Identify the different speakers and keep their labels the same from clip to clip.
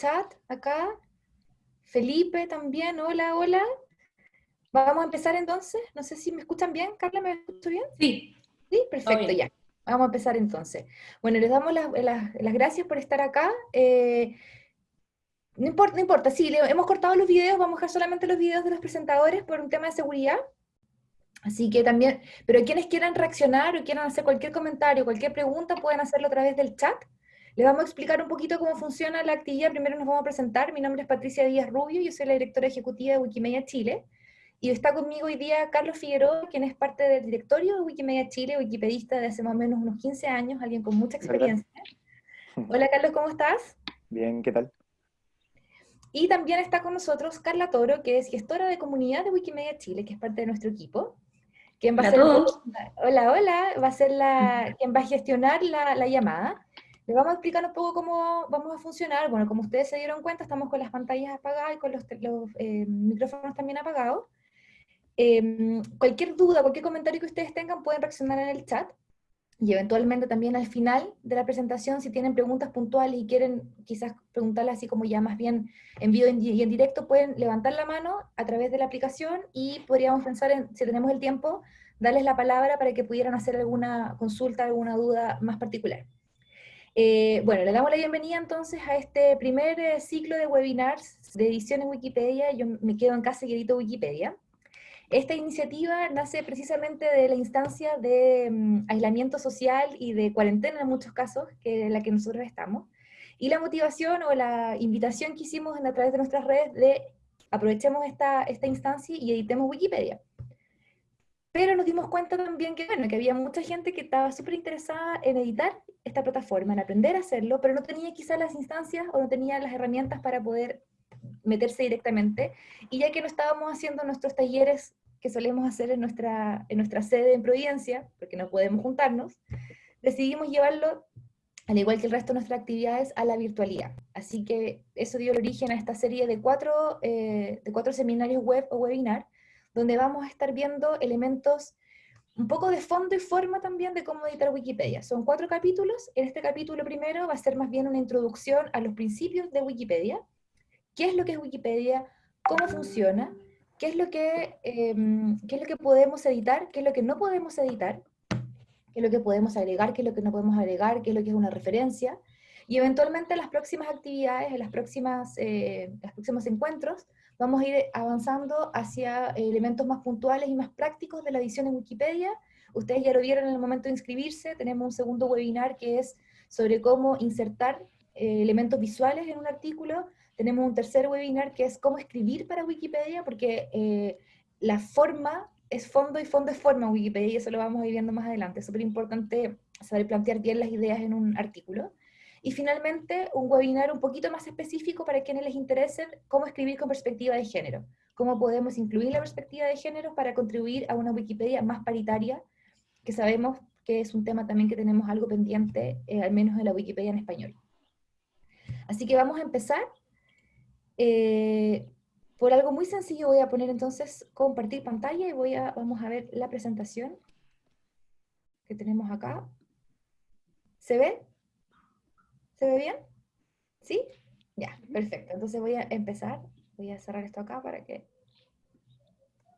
Speaker 1: chat acá. Felipe también, hola, hola. Vamos a empezar entonces. No sé si me escuchan bien. Carla, ¿me escucho bien?
Speaker 2: Sí.
Speaker 1: Sí, perfecto, ya. Vamos a empezar entonces. Bueno, les damos las, gracias por estar acá. Eh, no importa, no importa, sí, hemos cortado los videos, vamos a dejar solamente los videos de los presentadores por un tema de seguridad. Así que también, pero quienes quieran reaccionar o quieran hacer cualquier comentario, cualquier pregunta, pueden hacerlo a través del chat. Les vamos a explicar un poquito cómo funciona la actividad. Primero nos vamos a presentar. Mi nombre es Patricia Díaz Rubio, yo soy la directora ejecutiva de Wikimedia Chile. Y está conmigo hoy día Carlos Figueroa, quien es parte del directorio de Wikimedia Chile, wikipedista de hace más o menos unos 15 años, alguien con mucha experiencia. Hola Carlos, ¿cómo estás?
Speaker 3: Bien, ¿qué tal?
Speaker 1: Y también está con nosotros Carla Toro, que es gestora de comunidad de Wikimedia Chile, que es parte de nuestro equipo. Quien va a ser, hola, hola, va a ser la, quien va a gestionar la, la llamada. Les vamos a explicar un poco cómo vamos a funcionar. Bueno, como ustedes se dieron cuenta, estamos con las pantallas apagadas y con los, eh, micrófonos también apagados. Em, cualquier duda, cualquier comentario que ustedes tengan, pueden reaccionar en el chat. Y eventualmente también al final de la presentación, si tienen preguntas puntuales y quieren quizás preguntarlas así como ya más bien en vivo y en directo, pueden levantar la mano a través de la aplicación y podríamos pensar en, si tenemos el tiempo, darles la palabra para que pudieran hacer alguna consulta, alguna duda más particular. Eh, bueno, le damos la bienvenida entonces a este primer eh, ciclo de webinars de edición en Wikipedia. Yo me quedo en casa y Wikipedia. Esta iniciativa nace precisamente de la instancia de mm, aislamiento social y de cuarentena en muchos casos, que es la que nosotros estamos. Y la motivación o la invitación que hicimos a través de nuestras redes de aprovechemos esta, esta instancia y editemos Wikipedia. Pero nos dimos cuenta también que, bueno, que había mucha gente que estaba súper interesada en editar esta plataforma, en aprender a hacerlo, pero no tenía quizás las instancias o no tenía las herramientas para poder meterse directamente. Y ya que no estábamos haciendo nuestros talleres que solemos hacer en nuestra, en nuestra sede en Providencia, porque no podemos juntarnos, decidimos llevarlo, al igual que el resto de nuestras actividades, a la virtualidad. Así que eso dio origen a esta serie de cuatro, eh, de cuatro seminarios web o webinar, donde vamos a estar viendo elementos un poco de fondo y forma también de cómo editar Wikipedia. Son cuatro capítulos. En este capítulo primero va a ser más bien una introducción a los principios de Wikipedia. ¿Qué es lo que es Wikipedia? ¿Cómo funciona? ¿Qué es lo que, em, qué es lo que podemos editar? ¿Qué es lo que no podemos editar? ¿Qué es lo que podemos agregar? ¿Qué es lo que no podemos agregar? ¿Qué es lo que es una referencia? Y eventualmente en las próximas actividades, en las próximas, eh, los próximos encuentros, vamos a ir avanzando hacia elementos más puntuales y más prácticos de la edición en Wikipedia. Ustedes ya lo vieron en el momento de inscribirse, tenemos un segundo webinar que es sobre cómo insertar eh, elementos visuales en un artículo. Tenemos un tercer webinar que es cómo escribir para Wikipedia, porque eh, la forma es fondo y fondo es forma en Wikipedia, y eso lo vamos a ir viendo más adelante. Es súper importante saber plantear bien las ideas en un artículo. Y finalmente, un webinar un poquito más específico para quienes les interese cómo escribir con perspectiva de género. Cómo podemos incluir la perspectiva de género para contribuir a una Wikipedia más paritaria, que sabemos que es un tema también que tenemos algo pendiente, eh, al menos en la Wikipedia en español. Así que vamos a empezar. Eh, por algo muy sencillo voy a poner entonces compartir pantalla y voy a, vamos a ver la presentación que tenemos acá. ¿Se ve? ¿Se ve bien? ¿Sí? Ya, perfecto. Entonces voy a empezar. Voy a cerrar esto acá para que...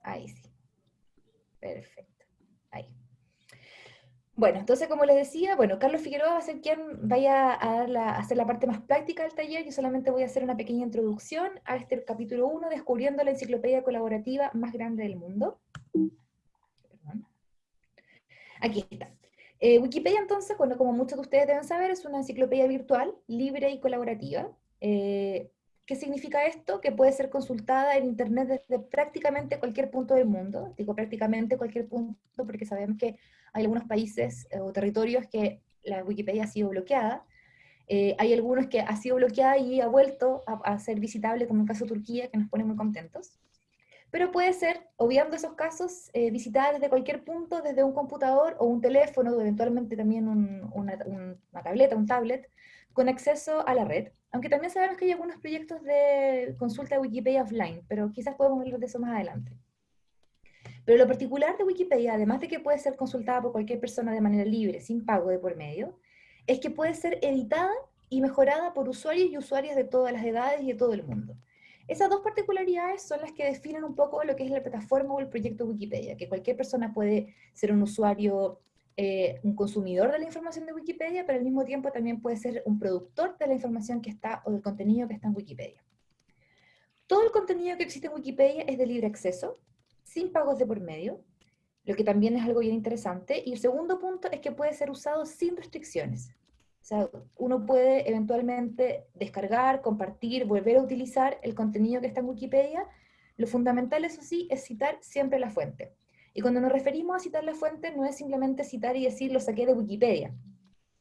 Speaker 1: Ahí sí. Perfecto. Ahí. Bueno, entonces como les decía, bueno, Carlos Figueroa va a ser quien vaya a, hacer la parte más práctica del taller. Yo solamente voy a hacer una pequeña introducción a este capítulo 1, descubriendo la enciclopedia colaborativa más grande del mundo. Aquí está. Eh, Wikipedia entonces, bueno, como muchos de ustedes deben saber, es una enciclopedia virtual, libre y colaborativa. Eh, ¿Qué significa esto? Que puede ser consultada en Internet desde prácticamente cualquier punto del mundo. Digo prácticamente cualquier punto porque sabemos que hay algunos países eh, o territorios que la Wikipedia ha sido bloqueada. hay algunos que ha sido bloqueada y ha vuelto a, a ser visitable, como el caso de Turquía, que nos pone muy contentos pero puede ser, obviando esos casos, eh, visitada desde cualquier punto, desde un computador o un teléfono, o eventualmente también una, tableta, un tablet, con acceso a la red. Aunque también sabemos que hay algunos proyectos de consulta de Wikipedia offline, pero quizás podemos hablar de eso más adelante. Pero lo particular de Wikipedia, además de que puede ser consultada por cualquier persona de manera libre, sin pago de por medio, es que puede ser editada y mejorada por usuarios y usuarias de todas las edades y de todo el mundo. Esas dos particularidades son las que definen un poco lo que es la plataforma o el proyecto Wikipedia, que cualquier persona puede ser un usuario, eh, un consumidor de la información de Wikipedia, pero al mismo tiempo también puede ser un productor de la información que está o del contenido que está en Wikipedia. Todo el contenido que existe en Wikipedia es de libre acceso, sin pagos de por medio, lo que también es algo bien interesante. Y el segundo punto es que puede ser usado sin restricciones. O sea, uno puede eventualmente descargar, compartir, volver a utilizar el contenido que está en Wikipedia. Lo fundamental, eso sí, es citar siempre la fuente. Y cuando nos referimos a citar la fuente, no es simplemente citar y decir lo saqué de Wikipedia,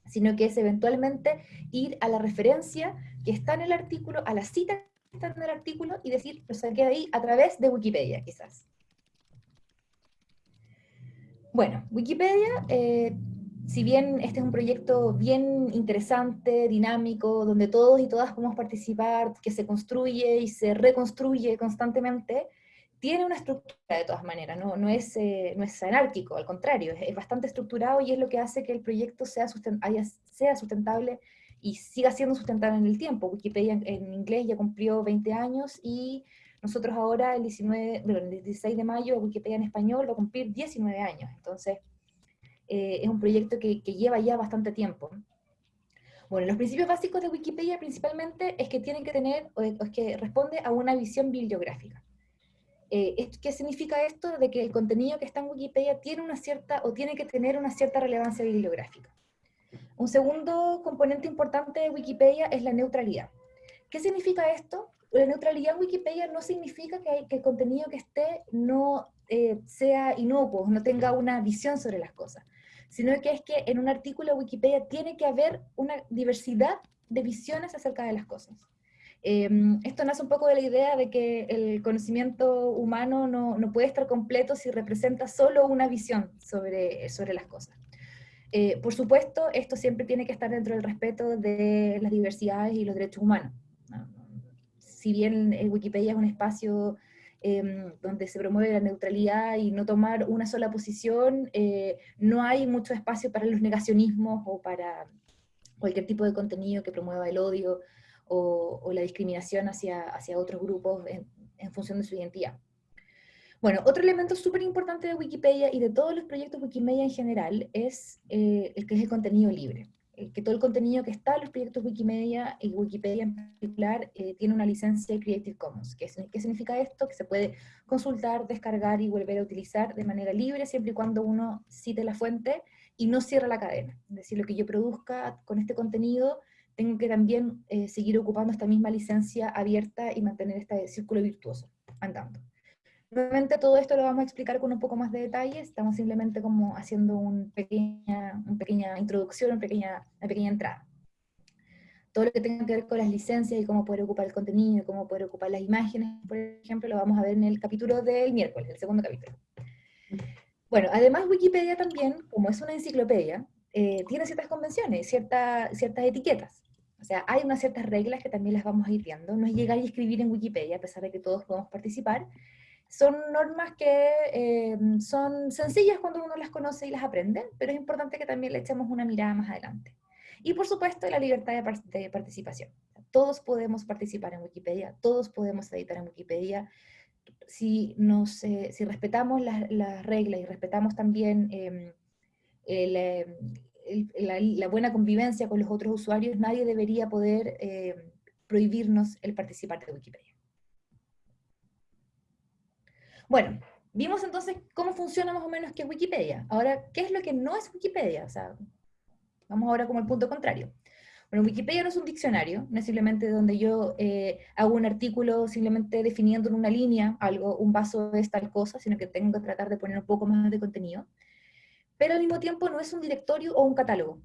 Speaker 1: sino que es eventualmente ir a la referencia que está en el artículo, a la cita que está en el artículo, y decir lo saqué de ahí a través de Wikipedia, quizás. Bueno, Wikipedia eh, si bien este es un proyecto bien interesante, dinámico, donde todos y todas podemos participar, que se construye y se reconstruye constantemente, tiene una estructura de todas maneras, no, no, es, eh, no es anárquico, al contrario, es, bastante estructurado y es lo que hace que el proyecto sea, sustentable y siga siendo sustentable en el tiempo. Wikipedia en, inglés ya cumplió 20 años y nosotros ahora el, 19, el 16 de mayo Wikipedia en español va a cumplir 19 años, entonces eh, es un proyecto que, lleva ya bastante tiempo. Bueno, los principios básicos de Wikipedia principalmente es que tienen que tener, o es que responde a una visión bibliográfica. Eh, ¿Qué significa esto? De que el contenido que está en Wikipedia tiene una cierta, o tiene que tener una cierta relevancia bibliográfica. Un segundo componente importante de Wikipedia es la neutralidad. ¿Qué significa esto? La neutralidad en Wikipedia no significa que, que el contenido que esté no eh, sea inocuo, no tenga una visión sobre las cosas sino que es que en un artículo de Wikipedia tiene que haber una diversidad de visiones acerca de las cosas. Em, esto nace un poco de la idea de que el conocimiento humano no, no puede estar completo si representa solo una visión sobre, sobre las cosas. Eh, por supuesto, esto siempre tiene que estar dentro del respeto de las diversidades y los derechos humanos. Si bien eh, Wikipedia es un espacio Em, donde se promueve la neutralidad y no tomar una sola posición, eh, no hay mucho espacio para los negacionismos o para cualquier tipo de contenido que promueva el odio o, la discriminación hacia, hacia otros grupos en, función de su identidad. Bueno, otro elemento súper importante de Wikipedia y de todos los proyectos Wikimedia en general es eh, el que es el contenido libre. Eh, que todo el contenido que está en los proyectos Wikimedia y Wikipedia en particular eh, tiene una licencia Creative Commons. ¿Qué, ¿Qué, significa esto? Que se puede consultar, descargar y volver a utilizar de manera libre siempre y cuando uno cite la fuente y no cierre la cadena. Es decir, lo que yo produzca con este contenido tengo que también eh, seguir ocupando esta misma licencia abierta y mantener este círculo virtuoso andando. Nuevamente todo esto lo vamos a explicar con un poco más de detalle, estamos simplemente como haciendo un pequeña, una pequeña introducción, una pequeña, una pequeña entrada. Todo lo que tenga que ver con las licencias y cómo poder ocupar el contenido, cómo poder ocupar las imágenes, por ejemplo, lo vamos a ver en el capítulo del miércoles, el segundo capítulo. Bueno, además Wikipedia también, como es una enciclopedia, eh, tiene ciertas convenciones, ciertas ciertas etiquetas. O sea, hay unas ciertas reglas que también las vamos a ir viendo. No es llegar y escribir en Wikipedia, a pesar de que todos podemos participar, son normas que eh, son sencillas cuando uno las conoce y las aprende, pero es importante que también le echemos una mirada más adelante. Y por supuesto, la libertad de, participación. Todos podemos participar en Wikipedia, todos podemos editar en Wikipedia, si, nos, eh, si respetamos las reglas y respetamos también em, la, buena convivencia con los otros usuarios, nadie debería poder prohibirnos el participar de Wikipedia. Bueno, vimos entonces cómo funciona más o menos que Wikipedia. Ahora, ¿qué es lo que no es Wikipedia? O vamos ahora como el punto contrario. Bueno, Wikipedia no es un diccionario, no es simplemente donde yo eh, hago un artículo simplemente definiendo en una línea algo, un vaso es tal cosa, sino que tengo que tratar de poner un poco más de contenido. Pero al mismo tiempo no es un directorio o un catálogo.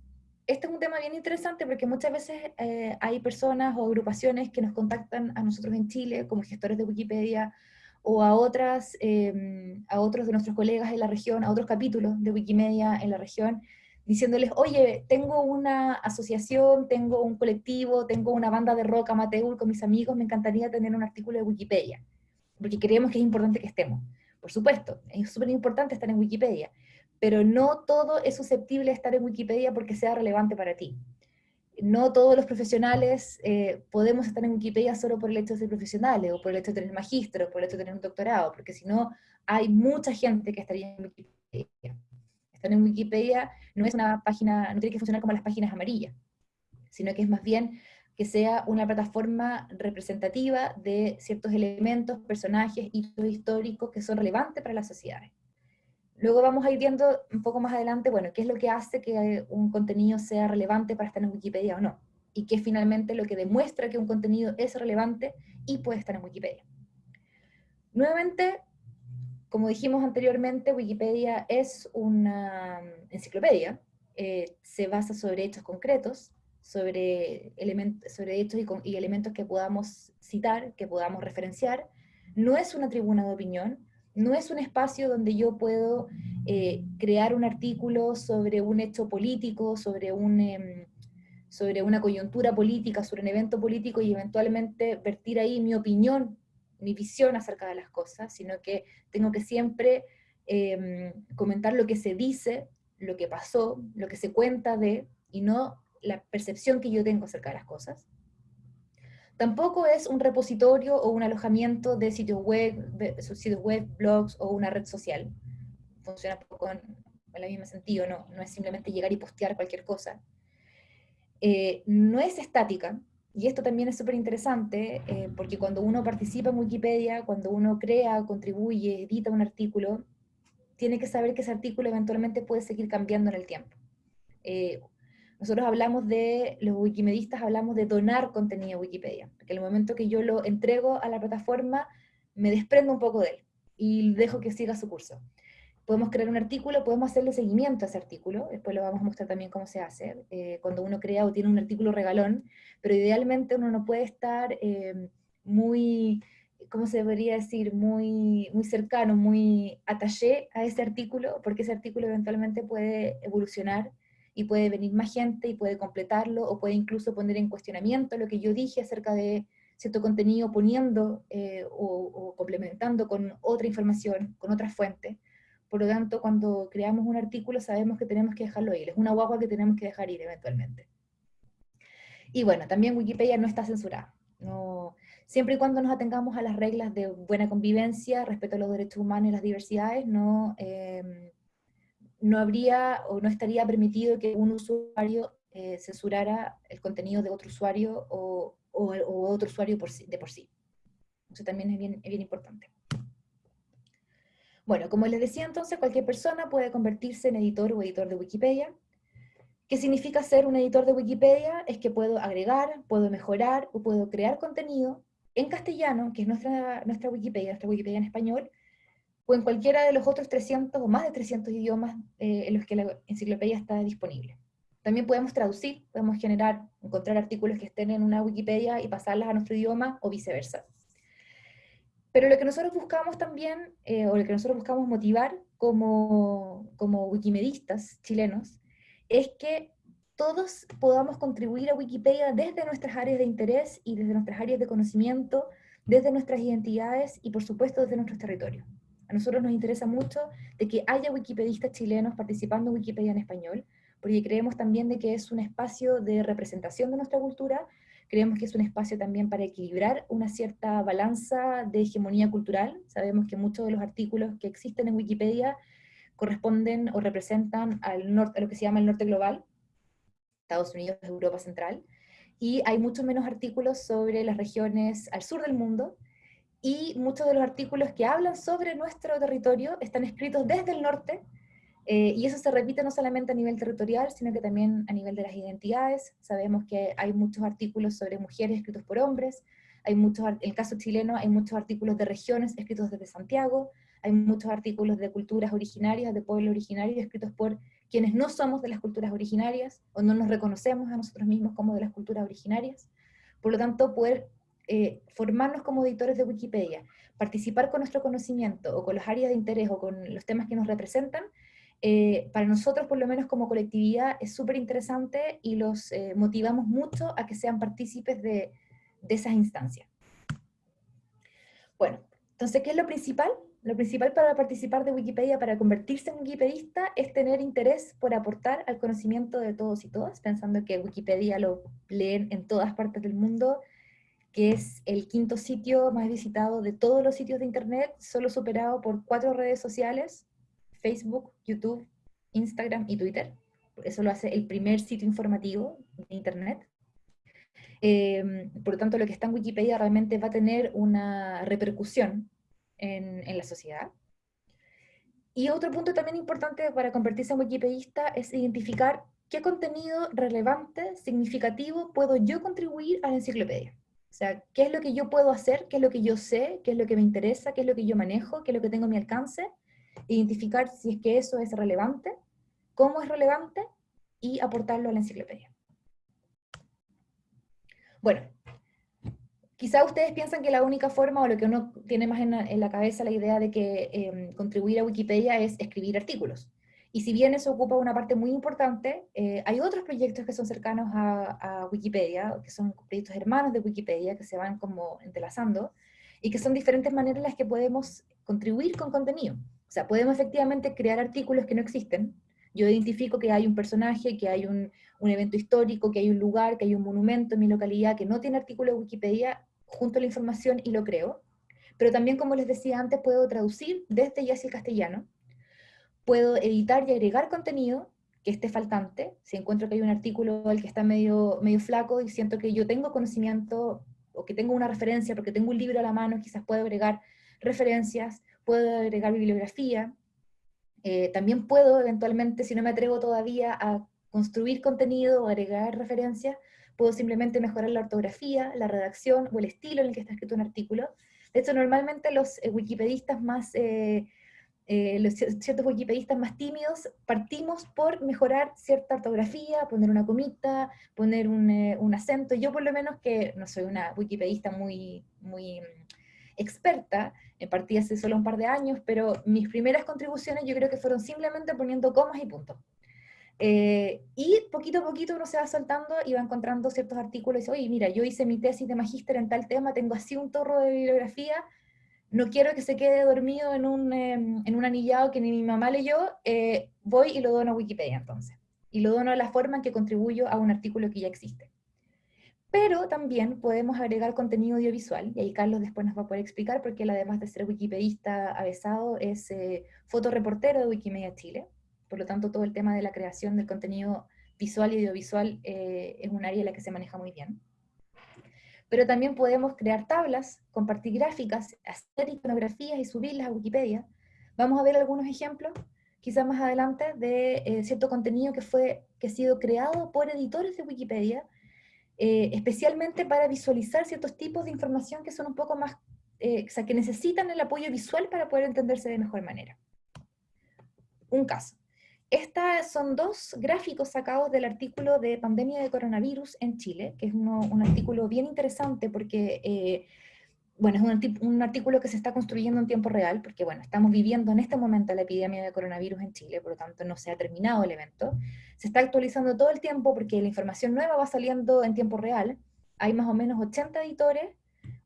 Speaker 1: Este es un tema bien interesante porque muchas veces eh, hay personas o agrupaciones que nos contactan a nosotros en Chile como gestores de Wikipedia o a, otras, em, a otros de nuestros colegas en la región, a otros capítulos de Wikimedia en la región, diciéndoles, oye, tengo una asociación, tengo un colectivo, tengo una banda de rock amateur con mis amigos, me encantaría tener un artículo de Wikipedia, porque creemos que es importante que estemos. Por supuesto, es súper importante estar en Wikipedia, pero no todo es susceptible de estar en Wikipedia porque sea relevante para ti. No todos los profesionales eh, podemos estar en Wikipedia solo por el hecho de ser profesionales, o por el hecho de tener magistro, o por el hecho de tener un doctorado, porque si no, hay mucha gente que estaría en Wikipedia. Estar en Wikipedia no es una página, no tiene que funcionar como las páginas amarillas, sino que es más bien que sea una plataforma representativa de ciertos elementos, personajes, hitos históricos que son relevantes para las sociedades. Luego vamos a ir viendo un poco más adelante, bueno, qué es lo que hace que un contenido sea relevante para estar en Wikipedia o no, y qué finalmente lo que demuestra que un contenido es relevante y puede estar en Wikipedia. Nuevamente, como dijimos anteriormente, Wikipedia es una enciclopedia, eh, se basa sobre hechos concretos, sobre, elementos, sobre hechos y, elementos que podamos citar, que podamos referenciar. No es una tribuna de opinión, no es un espacio donde yo puedo eh, crear un artículo sobre un hecho político, em, sobre una coyuntura política, sobre un evento político y eventualmente vertir ahí mi opinión, mi visión acerca de las cosas, sino que tengo que siempre em, comentar lo que se dice, lo que pasó, lo que se cuenta de, y no la percepción que yo tengo acerca de las cosas. Tampoco es un repositorio o un alojamiento de sitios web, sitios web, blogs o una red social. Funciona un el mismo sentido, no, no es simplemente llegar y postear cualquier cosa. Eh, no es estática, y esto también es súper interesante, eh, porque cuando uno participa en Wikipedia, cuando uno crea, contribuye, edita un artículo, tiene que saber que ese artículo eventualmente puede seguir cambiando en el tiempo. Eh, nosotros hablamos de, los wikimedistas hablamos de donar contenido a Wikipedia, porque el momento que yo lo entrego a la plataforma, me desprendo un poco de él y dejo que siga su curso. Podemos crear un artículo, podemos hacerle seguimiento a ese artículo, después lo vamos a mostrar también cómo se hace, eh, cuando uno crea o tiene un artículo regalón, pero idealmente uno no puede estar eh, muy, ¿cómo se debería decir? Muy, muy cercano, muy ataché a ese artículo, porque ese artículo eventualmente puede evolucionar y puede venir más gente y puede completarlo o puede incluso poner en cuestionamiento lo que yo dije acerca de cierto contenido poniendo eh, o, complementando con otra información, con otra fuente. Por lo tanto, cuando creamos un artículo sabemos que tenemos que dejarlo ir, es una guagua que tenemos que dejar ir eventualmente. Y bueno, también Wikipedia no está censurada. No, siempre y cuando nos atengamos a las reglas de buena convivencia, respeto a los derechos humanos y las diversidades, no, eh, no habría o no estaría permitido que un usuario eh, censurara el contenido de otro usuario o, otro usuario de por sí. Eso también es bien, bien importante. Bueno, como les decía entonces, cualquier persona puede convertirse en editor o editor de Wikipedia. ¿Qué significa ser un editor de Wikipedia? Es que puedo agregar, puedo mejorar o puedo crear contenido en castellano, que es nuestra, nuestra Wikipedia, nuestra Wikipedia en español, o en cualquiera de los otros 300 o más de 300 idiomas eh, en los que la enciclopedia está disponible. También podemos traducir, podemos generar, encontrar artículos que estén en una Wikipedia y pasarlas a nuestro idioma o viceversa. Pero lo que nosotros buscamos también, eh, o lo que nosotros buscamos motivar como, como wikimedistas chilenos, es que todos podamos contribuir a Wikipedia desde nuestras áreas de interés y desde nuestras áreas de conocimiento, desde nuestras identidades y por supuesto desde nuestros territorios. A nosotros nos interesa mucho de que haya wikipedistas chilenos participando en Wikipedia en español, porque creemos también de que es un espacio de representación de nuestra cultura, creemos que es un espacio también para equilibrar una cierta balanza de hegemonía cultural. Sabemos que muchos de los artículos que existen en Wikipedia corresponden o representan al norte, a lo que se llama el norte global, Estados Unidos, Europa Central, y hay muchos menos artículos sobre las regiones al sur del mundo, y muchos de los artículos que hablan sobre nuestro territorio están escritos desde el norte, eh, y eso se repite no solamente a nivel territorial, sino que también a nivel de las identidades. Sabemos que hay muchos artículos sobre mujeres escritos por hombres, hay muchos, en el caso chileno hay muchos artículos de regiones escritos desde Santiago, hay muchos artículos de culturas originarias, de pueblos originarios, escritos por quienes no somos de las culturas originarias, o no nos reconocemos a nosotros mismos como de las culturas originarias. Por lo tanto, poder eh, formarnos como editores de Wikipedia, participar con nuestro conocimiento o con las áreas de interés o con los temas que nos representan, eh, para nosotros, por lo menos como colectividad, es súper interesante y los eh, motivamos mucho a que sean partícipes de, de esas instancias. Bueno, entonces, ¿qué es lo principal? lo principal para participar de Wikipedia, para convertirse en wikipedista, es tener interés por aportar al conocimiento de todos y todas, pensando que Wikipedia lo leen en todas partes del mundo, que es el quinto sitio más visitado de todos los sitios de Internet, solo superado por cuatro redes sociales, Facebook, YouTube, Instagram y Twitter. Eso lo hace el primer sitio informativo de Internet. Em, por lo tanto, lo que está en Wikipedia realmente va a tener una repercusión en, en la sociedad. Y otro punto también importante para convertirse en wikipedista es identificar qué contenido relevante, significativo, puedo yo contribuir a la enciclopedia. O sea, qué es lo que yo puedo hacer, qué es lo que yo sé, qué es lo que me interesa, qué es lo que yo manejo, qué es lo que tengo a mi alcance, identificar si es que eso es relevante, cómo es relevante y aportarlo a la enciclopedia. Bueno, quizá ustedes piensan que la única forma, o lo que uno tiene más en la, cabeza la idea de que em, contribuir a Wikipedia es escribir artículos. Y si bien eso ocupa una parte muy importante, eh, hay otros proyectos que son cercanos a, Wikipedia, que son proyectos hermanos de Wikipedia, que se van como entrelazando, y que son diferentes maneras en las que podemos contribuir con contenido. O sea, podemos efectivamente crear artículos que no existen. Yo identifico que hay un personaje, que hay un, evento histórico, que hay un lugar, que hay un monumento en mi localidad que no tiene artículo de Wikipedia, junto a la información y lo creo. Pero también, como les decía antes, puedo traducir desde ya el castellano, puedo editar y agregar contenido que esté faltante, si encuentro que hay un artículo al que está medio, medio flaco y siento que yo tengo conocimiento o que tengo una referencia, porque tengo un libro a la mano, quizás puedo agregar referencias, puedo agregar bibliografía, eh, también puedo eventualmente, si no me atrevo todavía a construir contenido o agregar referencias, puedo simplemente mejorar la ortografía, la redacción o el estilo en el que está escrito un artículo. De hecho, normalmente los eh, wikipedistas más, eh, eh, los ciertos wikipedistas más tímidos, partimos por mejorar cierta ortografía, poner una comita, poner un, un, acento. Yo por lo menos, que no soy una wikipedista muy, muy mm, experta, partí hace solo un par de años, pero mis primeras contribuciones yo creo que fueron simplemente poniendo comas y puntos. Eh, y poquito a poquito uno se va soltando y va encontrando ciertos artículos y dice, oye, mira, yo hice mi tesis de magíster en tal tema, tengo así un torro de bibliografía, no quiero que se quede dormido en un, em, en un anillado que ni mi mamá leyó, eh, voy y lo dono a Wikipedia entonces. Y lo dono de la forma en que contribuyo a un artículo que ya existe. Pero también podemos agregar contenido audiovisual, y ahí Carlos después nos va a poder explicar, porque él además de ser wikipedista avesado, es eh, fotoreportero de Wikimedia Chile. Por lo tanto, todo el tema de la creación del contenido visual y audiovisual eh, es un área en la que se maneja muy bien. Pero también podemos crear tablas, compartir gráficas, hacer iconografías y subirlas a Wikipedia. Vamos a ver algunos ejemplos, quizás más adelante, de eh, cierto contenido que, fue, que ha sido creado por editores de Wikipedia, eh, especialmente para visualizar ciertos tipos de información que son un poco más, o sea, que necesitan el apoyo visual para poder entenderse de mejor manera. Un caso. Estos son dos gráficos sacados del artículo de pandemia de coronavirus en Chile, que es un artículo bien interesante porque, eh, bueno, es un, artículo que se está construyendo en tiempo real, porque, bueno, estamos viviendo en este momento la epidemia de coronavirus en Chile, por lo tanto no se ha terminado el evento. Se está actualizando todo el tiempo porque la información nueva va saliendo en tiempo real. Hay más o menos 80 editores,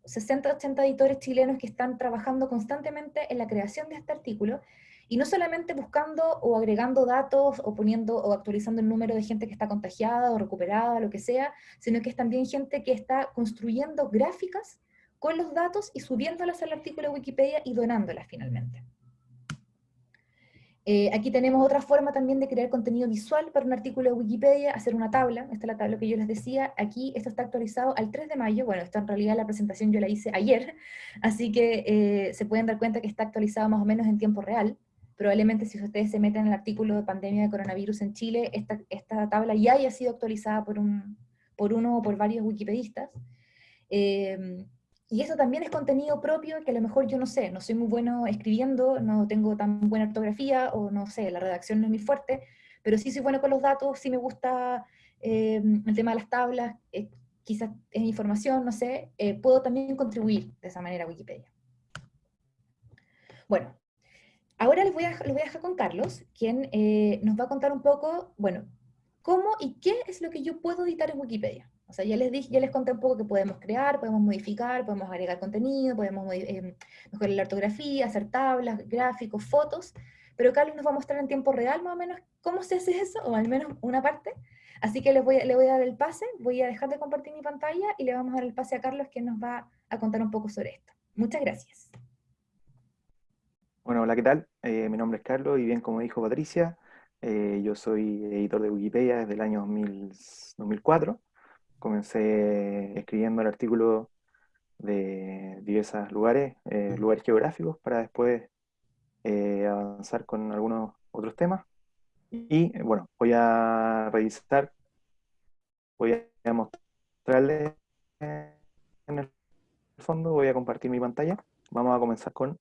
Speaker 1: 60, 80 editores chilenos que están trabajando constantemente en la creación de este artículo, y no solamente buscando o agregando datos o poniendo o actualizando el número de gente que está contagiada o recuperada, lo que sea, sino que es también gente que está construyendo gráficas con los datos y subiéndolas al artículo de Wikipedia y donándolas finalmente. Eh, aquí tenemos otra forma también de crear contenido visual para un artículo de Wikipedia, hacer una tabla, esta es la tabla que yo les decía, aquí esto está actualizado al 3 de mayo, bueno, esta en realidad la presentación yo la hice ayer, así que eh, se pueden dar cuenta que está actualizado más o menos en tiempo real, Probablemente si ustedes se meten en el artículo de pandemia de coronavirus en Chile, esta, esta tabla ya haya sido actualizada por, un, por uno o por varios wikipedistas. Em, y eso también es contenido propio que a lo mejor yo no sé, no soy muy bueno escribiendo, no tengo tan buena ortografía, o no sé, la redacción no es muy fuerte, pero sí soy bueno con los datos, sí me gusta em, el tema de las tablas, eh, quizás es información, no sé, eh, puedo también contribuir de esa manera a Wikipedia. Bueno, Ahora les voy, a, voy a dejar con Carlos, quien eh, nos va a contar un poco, bueno, cómo y qué es lo que yo puedo editar en Wikipedia. O sea, ya les dije, ya les conté un poco que podemos crear, podemos modificar, podemos agregar contenido, podemos eh, mejorar la ortografía, hacer tablas, gráficos, fotos, pero Carlos nos va a mostrar en tiempo real más o menos cómo se hace eso, o al menos una parte. Así que les voy, le voy a dar el pase, voy a dejar de compartir mi pantalla y le vamos a dar el pase a Carlos que nos va a contar un poco sobre esto. Muchas gracias.
Speaker 2: Bueno, hola, ¿qué tal? Eh, mi nombre es Carlos y bien como dijo Patricia, eh, yo soy editor de Wikipedia desde el año 2004 comencé escribiendo el artículo de diversos lugares, eh, lugares geográficos, para después eh, avanzar con algunos otros temas. Y bueno, voy a revisar, voy a mostrarles en el fondo, voy a compartir mi pantalla. Vamos a comenzar con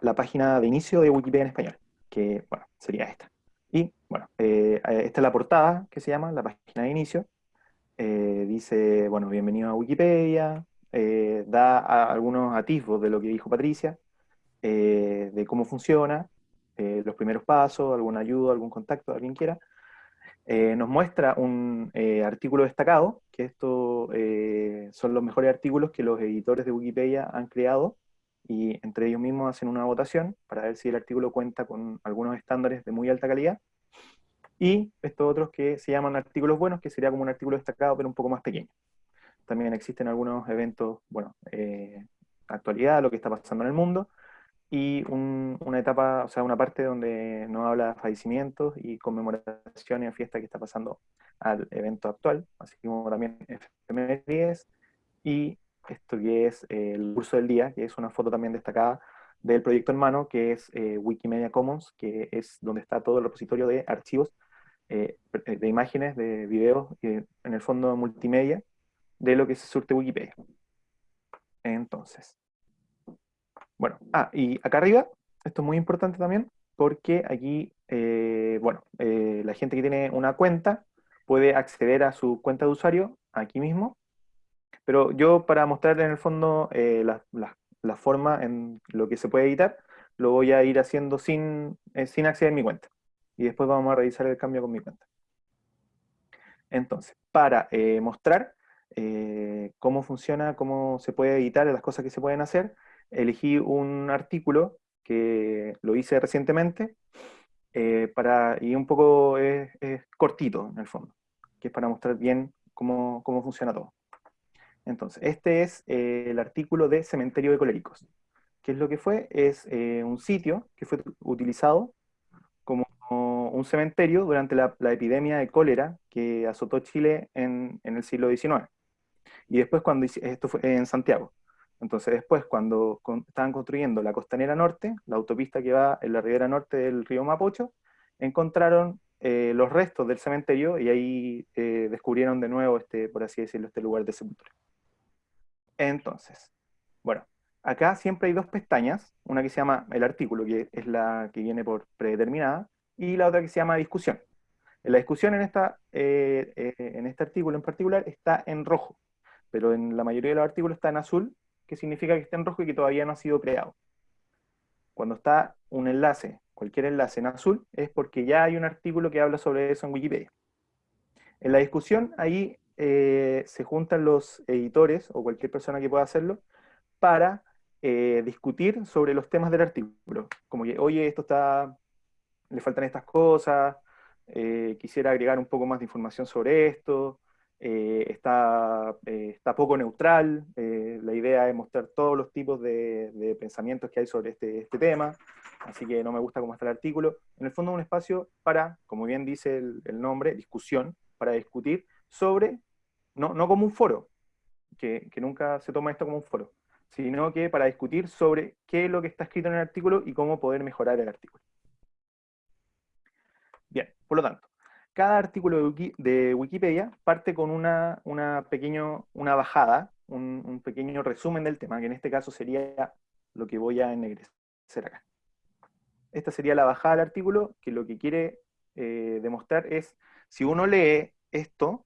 Speaker 2: la página de inicio de Wikipedia en español, que bueno, sería esta. Y bueno, eh, esta es la portada que se llama, la página de inicio, eh, dice, bueno, bienvenido a Wikipedia, eh, da algunos atisbos de lo que dijo Patricia, eh, de cómo funciona, los primeros pasos, alguna ayuda, algún contacto, alguien quiera. nos muestra un artículo destacado, que estos son los mejores artículos que los editores de Wikipedia han creado, y entre ellos mismos hacen una votación para ver si el artículo cuenta con algunos estándares de muy alta calidad, y estos otros que se llaman artículos buenos, que sería como un artículo destacado, pero un poco más pequeño. También existen algunos eventos, bueno, eh, actualidad, lo que está pasando en el mundo, y una etapa, o sea, una parte donde nos habla de fallecimientos y conmemoraciones y fiestas que está pasando al evento actual, así como también efemérides, y esto que es el curso del día, que es una foto también destacada del proyecto hermano, que es eh, Wikimedia Commons, que es donde está todo el repositorio de archivos eh, de imágenes, de videos, en el fondo multimedia, de lo que se surte Wikipedia. Entonces, bueno, ah, y acá arriba, esto es muy importante también, porque aquí, eh, bueno, eh, la gente que tiene una cuenta puede acceder a su cuenta de usuario aquí mismo, pero yo para mostrar en el fondo la, la, forma en lo que se puede editar, lo voy a ir haciendo sin, sin acceder a mi cuenta y después vamos a revisar el cambio con mi cuenta. Entonces, para eh, mostrar eh, cómo funciona, cómo se puede editar, las cosas que se pueden hacer, elegí un artículo que lo hice recientemente, eh, para, y un poco es, cortito en el fondo, que es para mostrar bien cómo, cómo funciona todo. Entonces, este es el artículo de Cementerio de Coléricos. ¿Qué es lo que fue? Es un sitio que fue utilizado un cementerio durante la, epidemia de cólera que azotó Chile en, el siglo XIX. Y después cuando, esto fue en Santiago. Entonces después cuando estaban construyendo la costanera norte, la autopista que va en la ribera norte del río Mapocho, encontraron eh, los restos del cementerio y ahí eh, descubrieron de nuevo, este, por así decirlo, este lugar de sepultura. Entonces, bueno, acá siempre hay dos pestañas, una que se llama el artículo, que es la que viene por predeterminada, y la otra que se llama discusión. La discusión en, esta, eh, eh, en este artículo en particular está en rojo, pero en la mayoría de los artículos está en azul, que significa que está en rojo y que todavía no ha sido creado. Cuando está un enlace, cualquier enlace en azul, es porque ya hay un artículo que habla sobre eso en Wikipedia. En la discusión, ahí eh, se juntan los editores, o cualquier persona que pueda hacerlo, para discutir sobre los temas del artículo. Como que, oye, esto está le faltan estas cosas, eh, quisiera agregar un poco más de información sobre esto, eh, está, eh, está, poco neutral, la idea es mostrar todos los tipos de, pensamientos que hay sobre este, este, tema, así que no me gusta cómo está el artículo. En el fondo es un espacio para, como bien dice el, nombre, discusión, para discutir sobre, no, no como un foro, que, que nunca se toma esto como un foro, sino que para discutir sobre qué es lo que está escrito en el artículo y cómo poder mejorar el artículo. Bien, por lo tanto, cada artículo de, Wikipedia parte con una, una, pequeño, una bajada, un, pequeño resumen del tema, que en este caso sería lo que voy a ennegrecer acá. Esta sería la bajada del artículo, que lo que quiere eh, demostrar es, si uno lee esto,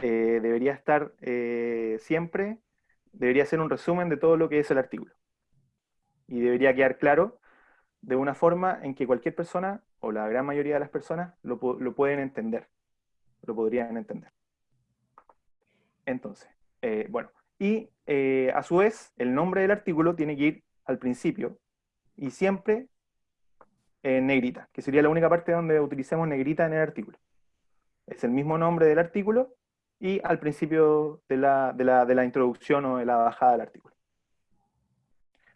Speaker 2: eh, debería estar eh, siempre, debería ser un resumen de todo lo que es el artículo. Y debería quedar claro de una forma en que cualquier persona, o la gran mayoría de las personas, lo, pueden entender, lo podrían entender. Entonces, eh, bueno, y a su vez, el nombre del artículo tiene que ir al principio y siempre en negrita, que sería la única parte donde utilicemos negrita en el artículo. Es el mismo nombre del artículo y al principio de la, de la, introducción o de la bajada del artículo.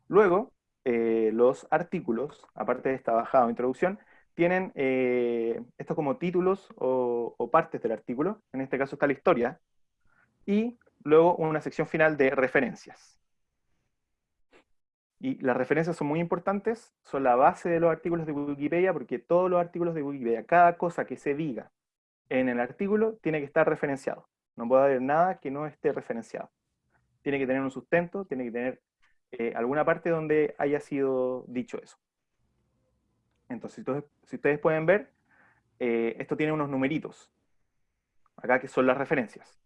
Speaker 2: Luego, eh, los artículos, aparte de esta bajada o introducción, tienen eh, esto como títulos o, o, partes del artículo, en este caso está la historia, y luego una sección final de referencias. Y las referencias son muy importantes, son la base de los artículos de Wikipedia, porque todos los artículos de Wikipedia, cada cosa que se diga en el artículo, tiene que estar referenciado. No puede haber nada que no esté referenciado. Tiene que tener un sustento, tiene que tener eh, alguna parte donde haya sido dicho eso. Entonces, si ustedes pueden ver, eh, esto tiene unos numeritos, acá que son las referencias.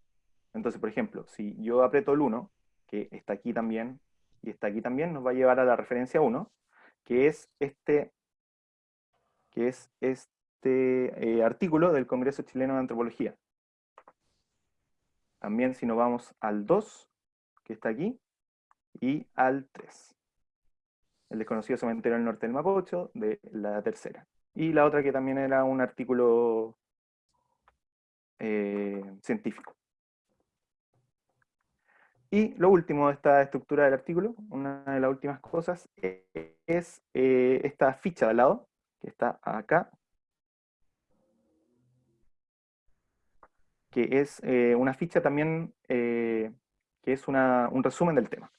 Speaker 2: Entonces, por ejemplo, si yo aprieto el 1, que está aquí también, y está aquí también, nos va a llevar a la referencia 1, que es este, que es este eh, artículo del Congreso Chileno de Antropología. También si nos vamos al 2, que está aquí, y al 3. El desconocido cementerio del norte del Mapocho, de la tercera. Y la otra que también era un artículo eh, científico. Y lo último de esta estructura del artículo, una de las últimas cosas, es eh, esta ficha de al lado, que está acá, que es eh, una ficha también eh, que es un resumen del tema.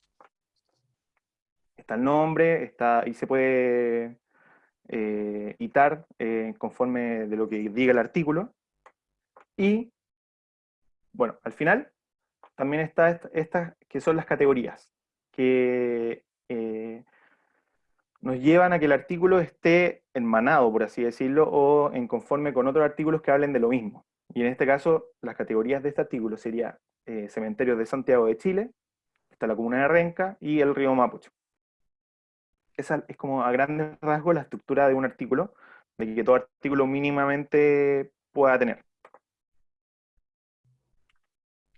Speaker 2: Está el nombre, está, y se puede eh, itar conforme de lo que diga el artículo. Y, bueno, al final también está estas que son las categorías, que nos llevan a que el artículo esté enmanado, por así decirlo, o en conforme con otros artículos que hablen de lo mismo. Y en este caso, las categorías de este artículo serían eh, cementerios de Santiago de Chile, está la comuna de Renca y el río Mapucho. Esa es como a grandes rasgos la estructura de un artículo, de que todo artículo mínimamente pueda tener.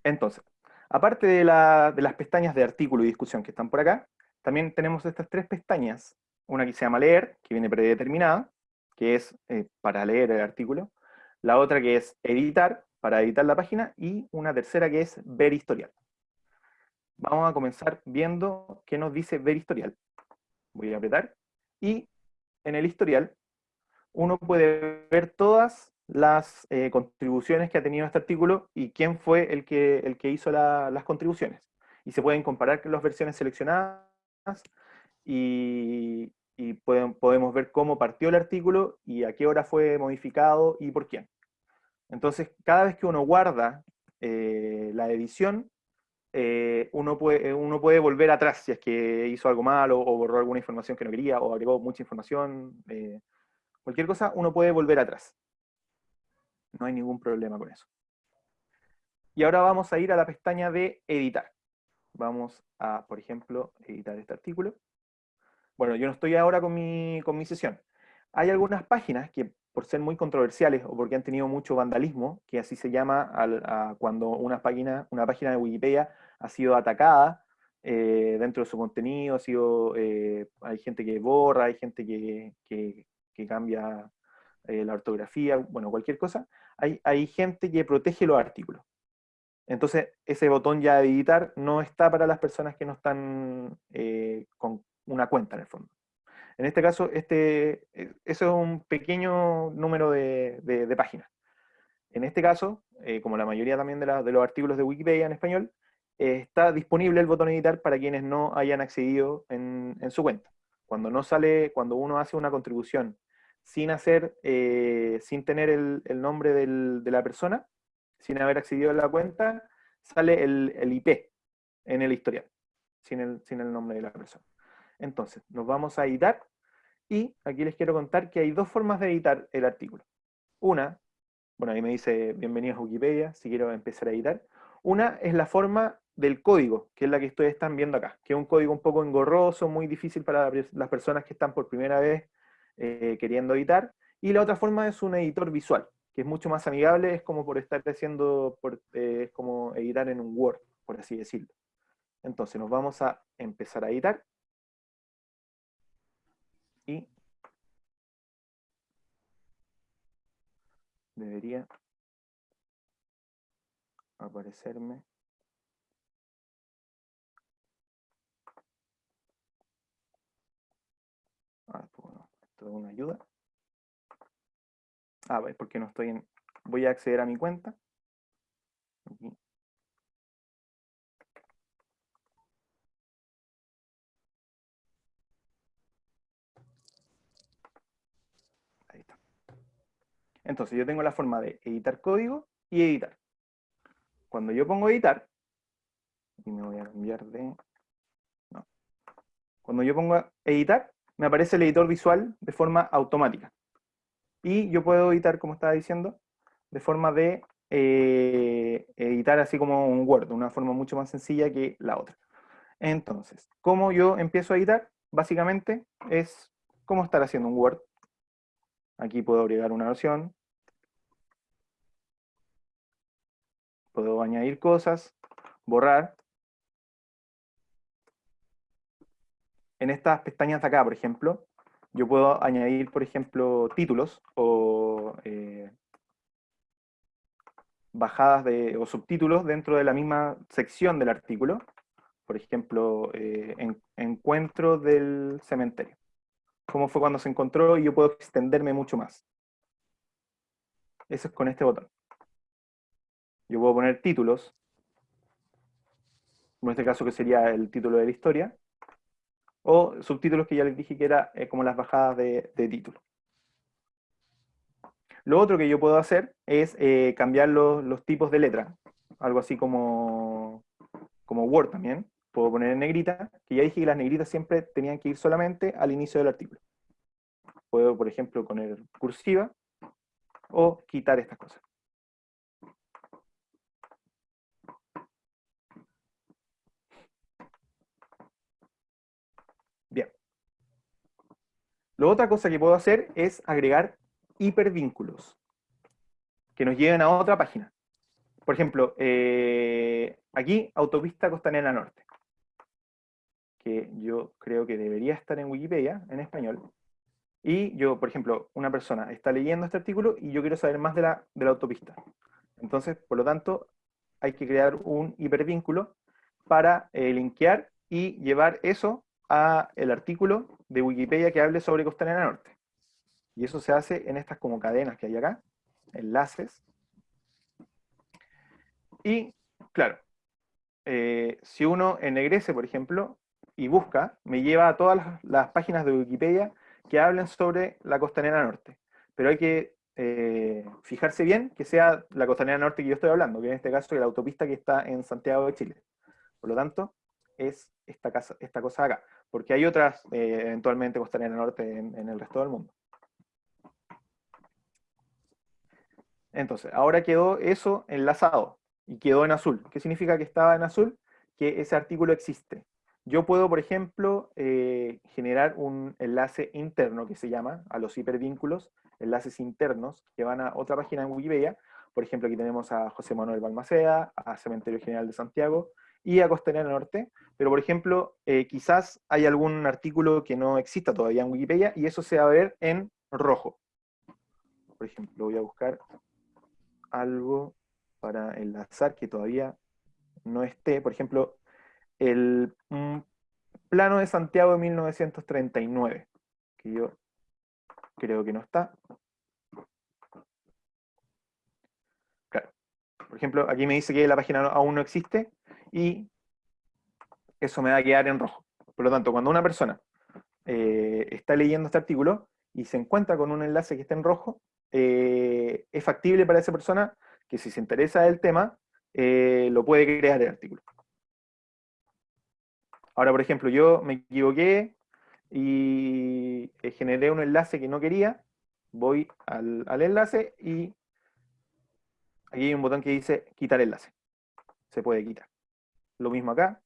Speaker 2: Entonces, aparte de, las pestañas de artículo y discusión que están por acá, también tenemos estas tres pestañas. Una que se llama leer, que viene predeterminada, que es eh, para leer el artículo la otra que es editar, para editar la página, y una tercera que es ver historial. Vamos a comenzar viendo qué nos dice ver historial. Voy a apretar, y en el historial uno puede ver todas las eh, contribuciones que ha tenido este artículo y quién fue el que, el que hizo las contribuciones. Y se pueden comparar las versiones seleccionadas y podemos ver cómo partió el artículo y a qué hora fue modificado y por quién. Entonces, cada vez que uno guarda eh, la edición, eh, uno, puede, eh, uno puede volver atrás si es que hizo algo mal o, borró alguna información que no quería o agregó mucha información, cualquier cosa, uno puede volver atrás. No hay ningún problema con eso. Y ahora vamos a ir a la pestaña de editar. Vamos a, por ejemplo, editar este artículo. Bueno, yo no estoy ahora con mi, con mi sesión. Hay algunas páginas que por ser muy controversiales o porque han tenido mucho vandalismo, que así se llama cuando una página, una página de Wikipedia ha sido atacada eh, dentro de su contenido, ha sido, eh, hay gente que borra, hay gente que, que, cambia eh, la ortografía, bueno, cualquier cosa, hay, hay gente que protege los artículos. Entonces, ese botón ya de editar no está para las personas que no están con una cuenta en el fondo. En este caso, este, eh, eso es un pequeño número de, páginas. En este caso, eh, como la mayoría también de, los artículos de Wikipedia en español, eh, está disponible el botón editar para quienes no hayan accedido en, su cuenta. Cuando no sale, cuando uno hace una contribución sin hacer, sin tener el, nombre de la persona, sin haber accedido a la cuenta, sale el, IP en el historial, sin el nombre de la persona. Entonces, nos vamos a editar y aquí les quiero contar que hay dos formas de editar el artículo. Una, bueno, ahí me dice bienvenidos a Wikipedia, si quiero empezar a editar. Una es la forma del código, que es la que ustedes están viendo acá, que es un código un poco engorroso, muy difícil para las personas que están por primera vez eh, queriendo editar. Y la otra forma es un editor visual, que es mucho más amigable, es como por estar haciendo, eh, es como editar en un Word, por así decirlo. Entonces nos vamos a empezar a editar. Y debería aparecerme. Ah, bueno, esto es una ayuda. Ah, porque no estoy en... Voy a acceder a mi cuenta. Ahí está. Entonces yo tengo la forma de editar código y editar. Cuando yo pongo editar, y me voy a cambiar de... No. Cuando yo pongo editar, me aparece el editor visual de forma automática. Y yo puedo editar, como estaba diciendo, de forma de eh, editar así como un Word, una forma mucho más sencilla que la otra. Entonces, ¿cómo yo empiezo a editar? Básicamente es como estar haciendo un Word. Aquí puedo agregar una versión, puedo añadir cosas, borrar. En estas pestañas de acá, por ejemplo, yo puedo añadir, por ejemplo, títulos o eh, bajadas de, o subtítulos dentro de la misma sección del artículo. Por ejemplo, eh, encuentro del cementerio. Cómo fue cuando se encontró y yo puedo extenderme mucho más. Eso es con este botón. Yo puedo poner títulos, en este caso que sería el título de la historia, o subtítulos que ya les dije que era eh, como las bajadas de, título. Lo otro que yo puedo hacer es eh, cambiar los, tipos de letra, algo así como, como Word también. Puedo poner en negrita, que ya dije que las negritas siempre tenían que ir solamente al inicio del artículo. Puedo, por ejemplo, poner cursiva o quitar estas cosas. Lo otra cosa que puedo hacer es agregar hipervínculos que nos lleven a otra página. Por ejemplo, eh, aquí, Autopista Costanera Norte, que yo creo que debería estar en Wikipedia, en español. Y yo, por ejemplo, una persona está leyendo este artículo y yo quiero saber más de la, de la autopista. Entonces, por lo tanto, hay que crear un hipervínculo para eh, linkear y llevar eso a el artículo de Wikipedia que hable sobre Costanera Norte. Y eso se hace en estas como cadenas que hay acá, enlaces. Y, claro, eh, si uno ennegrece, por ejemplo, y busca, me lleva a todas las, páginas de Wikipedia que hablen sobre la Costanera Norte. Pero hay que eh, fijarse bien que sea la Costanera Norte que yo estoy hablando, que en este caso es la autopista que está en Santiago de Chile. Por lo tanto, es esta, cosa acá, porque hay otras eh, eventualmente Costanera Norte en, el resto del mundo. Entonces, ahora quedó eso enlazado y quedó en azul. ¿Qué significa que estaba en azul? Que ese artículo existe. Yo puedo, por ejemplo, eh, generar un enlace interno que se llama a los hipervínculos, enlaces internos que van a otra página en Wikipedia. Por ejemplo, aquí tenemos a José Manuel Balmaceda, a Cementerio General de Santiago, y a Costanera Norte, pero por ejemplo, eh, quizás hay algún artículo que no exista todavía en Wikipedia y eso se va a ver en rojo. Por ejemplo, voy a buscar algo para enlazar que todavía no esté. Por ejemplo, el mm, plano de Santiago de 1939, que yo creo que no está. Claro. Por ejemplo, aquí me dice que la página aún no existe, y eso me va a quedar en rojo. Por lo tanto, cuando una persona eh, está leyendo este artículo y se encuentra con un enlace que está en rojo, eh, es factible para esa persona que si se interesa del tema, eh, lo puede crear el artículo. Ahora, por ejemplo, yo me equivoqué y generé un enlace que no quería, voy al, al enlace y aquí hay un botón que dice quitar enlace. Se puede quitar. Lo mismo acá,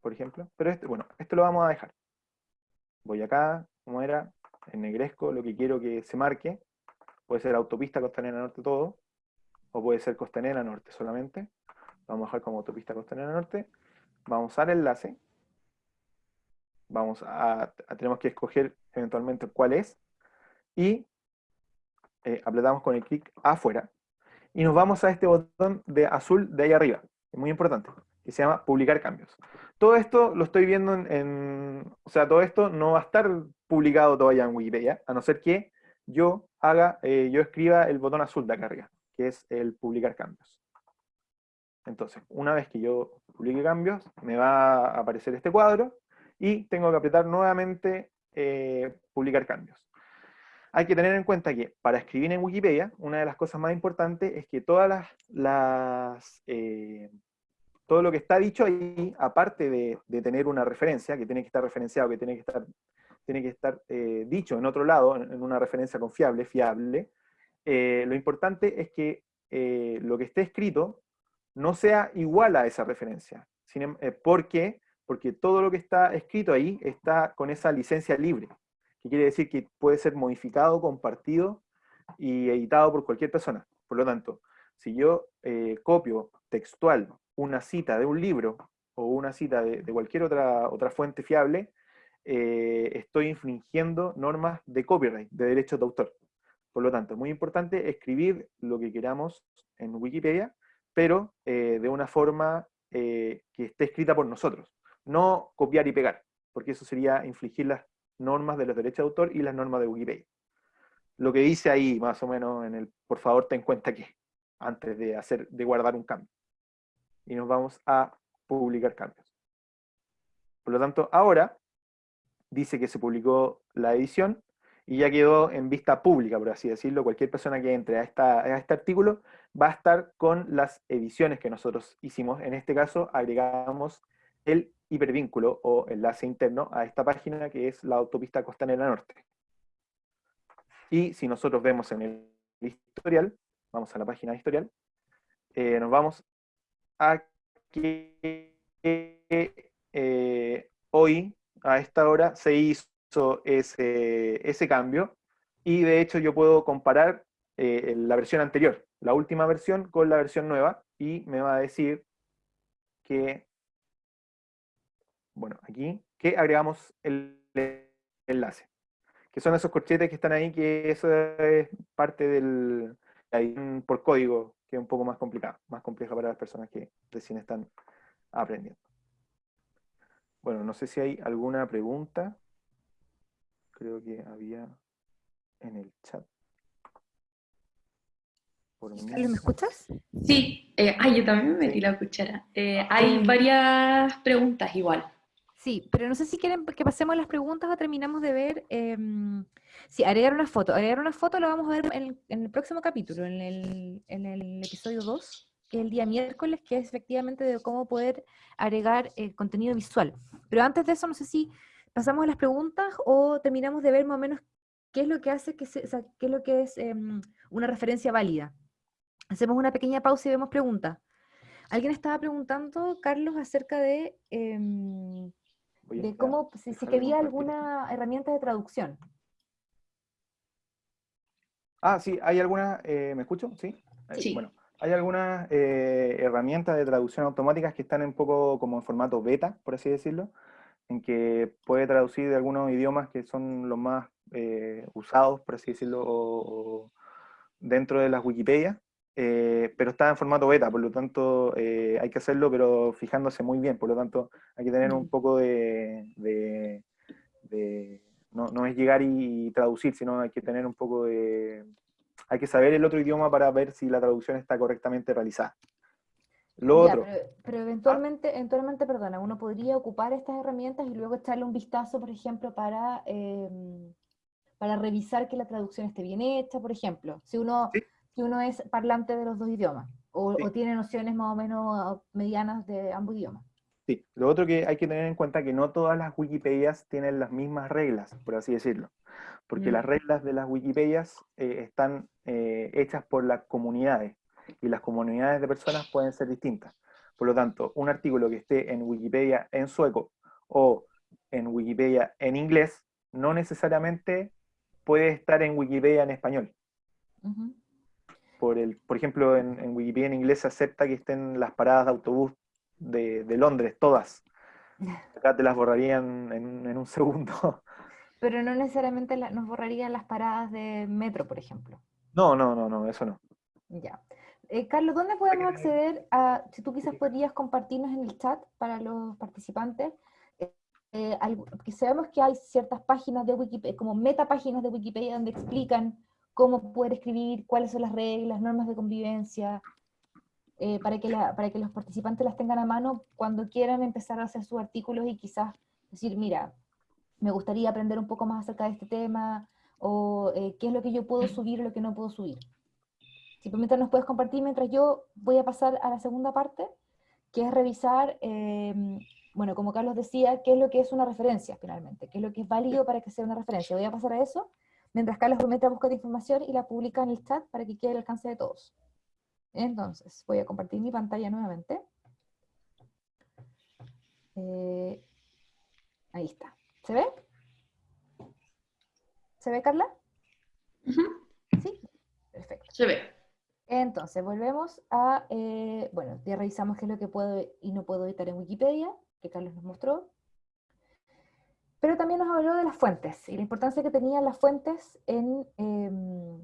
Speaker 2: por ejemplo. Pero este, bueno, esto lo vamos a dejar. Voy acá, como era, ennegrezco lo que quiero que se marque. Puede ser autopista costanera norte todo, o puede ser costanera norte solamente. Vamos a dejar como autopista costanera norte. Vamos al enlace. Vamos a, tenemos que escoger eventualmente cuál es. Y eh, apretamos con el clic afuera. Y nos vamos a este botón de azul de ahí arriba. Es muy importante. Que se llama publicar cambios. Todo esto lo estoy viendo en, o sea, todo esto no va a estar publicado todavía en Wikipedia, a no ser que yo haga, eh, yo escriba el botón azul de acá arriba, que es el publicar cambios. Entonces, una vez que yo publique cambios, me va a aparecer este cuadro, y tengo que apretar nuevamente eh, publicar cambios. Hay que tener en cuenta que para escribir en Wikipedia, una de las cosas más importantes es que todas las, eh, todo lo que está dicho ahí, aparte de, tener una referencia, que tiene que estar referenciado, que tiene que estar, tiene que estar eh, dicho en otro lado, en una referencia confiable, fiable, lo importante es que lo que esté escrito no sea igual a esa referencia. Em, ¿Por qué? porque todo lo que está escrito ahí está con esa licencia libre, que quiere decir que puede ser modificado, compartido y editado por cualquier persona. Por lo tanto, si yo eh, copio textual una cita de un libro o una cita de, cualquier otra, otra fuente fiable, eh, estoy infringiendo normas de copyright, de derechos de autor. Por lo tanto, es muy importante escribir lo que queramos en Wikipedia, pero eh, de una forma que esté escrita por nosotros no copiar y pegar, porque eso sería infligir las normas de los derechos de autor y las normas de Wikipedia. Lo que dice ahí, más o menos, en el por favor ten en cuenta que, antes de, hacer, de guardar un cambio. Y nos vamos a publicar cambios. Por lo tanto, ahora dice que se publicó la edición y ya quedó en vista pública, por así decirlo. Cualquier persona que entre a, esta, a este artículo va a estar con las ediciones que nosotros hicimos. En este caso, agregamos el hipervínculo o enlace interno a esta página que es la autopista costanera norte. Y si nosotros vemos en el historial, vamos a la página de historial, eh, nos vamos a que eh, hoy, a esta hora, se hizo ese, ese, cambio, y de hecho yo puedo comparar eh, la versión anterior, la última versión, con la versión nueva, y me va a decir que bueno, aquí, que agregamos el enlace, que son esos corchetes que están ahí, que eso es parte del, por código, que es un poco más complicado, más compleja para las personas que recién están aprendiendo. Bueno, no sé si hay alguna pregunta. Creo que había en el chat.
Speaker 1: ¿Me escuchas?
Speaker 3: Sí, eh, ay, yo también me metí la cuchara. Eh, hay varias preguntas igual.
Speaker 1: Sí, pero no sé si quieren que pasemos las preguntas o terminamos de ver. Em, sí, agregar una foto. Agregar una foto lo vamos a ver en el, próximo capítulo, en el, episodio 2, que es el día miércoles, que es efectivamente de cómo poder agregar eh, contenido visual. Pero antes de eso, no sé si pasamos a las preguntas o terminamos de ver más o menos qué es lo que hace, que qué es lo que es em, una referencia válida. Hacemos una pequeña pausa y vemos preguntas. Alguien estaba preguntando, Carlos, acerca de em, de cómo, si, quería alguna herramienta de traducción.
Speaker 2: Ah, sí, hay algunas, eh, ¿me escucho? ¿Sí?
Speaker 3: sí.
Speaker 2: Bueno, hay algunas eh, herramientas de traducción automáticas que están un poco como en formato beta, por así decirlo, en que puede traducir de algunos idiomas que son los más eh, usados, por así decirlo, dentro de las Wikipedia. Eh, pero está en formato beta, por lo tanto eh, hay que hacerlo, pero fijándose muy bien, por lo tanto hay que tener un mm. poco de... no, no, es llegar y, traducir, sino hay que tener un poco de... Hay que saber el otro idioma para ver si la traducción está correctamente realizada. Lo otro...
Speaker 1: Pero, eventualmente, eventualmente, perdona, uno podría ocupar estas herramientas y luego echarle un vistazo, por ejemplo, para... Em, para revisar que la traducción esté bien hecha, por ejemplo. Si uno, si uno es parlante de los dos idiomas, o, tiene nociones más o menos medianas de ambos idiomas.
Speaker 2: Sí, lo otro que hay que tener en cuenta es que no todas las Wikipedias tienen las mismas reglas, por así decirlo, porque las mm. reglas de las Wikipedias eh, están eh, hechas por las comunidades, y las comunidades de personas pueden ser distintas. Por lo tanto, un artículo que esté en Wikipedia en sueco o en Wikipedia en inglés, no necesariamente puede estar en Wikipedia en español por, el, por ejemplo, en, Wikipedia en inglés se acepta que estén las paradas de autobús de, Londres, todas. Acá te las borrarían en, un segundo.
Speaker 1: Pero no necesariamente nos borrarían las paradas de metro, por ejemplo.
Speaker 2: No, no, no, no, eso no.
Speaker 1: Ya. Eh, Carlos, ¿dónde podemos acceder a, si tú quizás podrías compartirnos en el chat para los participantes, eh, eh que sabemos que hay ciertas páginas de Wikipedia, como metapáginas de Wikipedia donde explican cómo poder escribir, cuáles son las reglas, normas de convivencia, eh, para, que para que los participantes las tengan a mano cuando quieran empezar a hacer sus artículos y quizás decir, mira, me gustaría aprender un poco más acerca de este tema, o eh, qué es lo que yo puedo subir o lo que no puedo subir. Simplemente nos puedes compartir mientras yo voy a pasar a la segunda parte, que es revisar, em, bueno, como Carlos decía, qué es lo que es una referencia finalmente, qué es lo que es válido para que sea una referencia. Voy a pasar a eso, mientras Carlos promete a buscar información y la publica en el chat para que quede al alcance de todos. Entonces, voy a compartir mi pantalla nuevamente. Eh, ahí está. ¿Se ve? ¿Se ve, Carla? Sí, perfecto.
Speaker 3: Se ve.
Speaker 1: Entonces, volvemos a, eh, bueno, ya revisamos qué es lo que puedo y no puedo editar en Wikipedia, que Carlos nos mostró pero también nos habló de las fuentes y la importancia que tenían las fuentes en, em,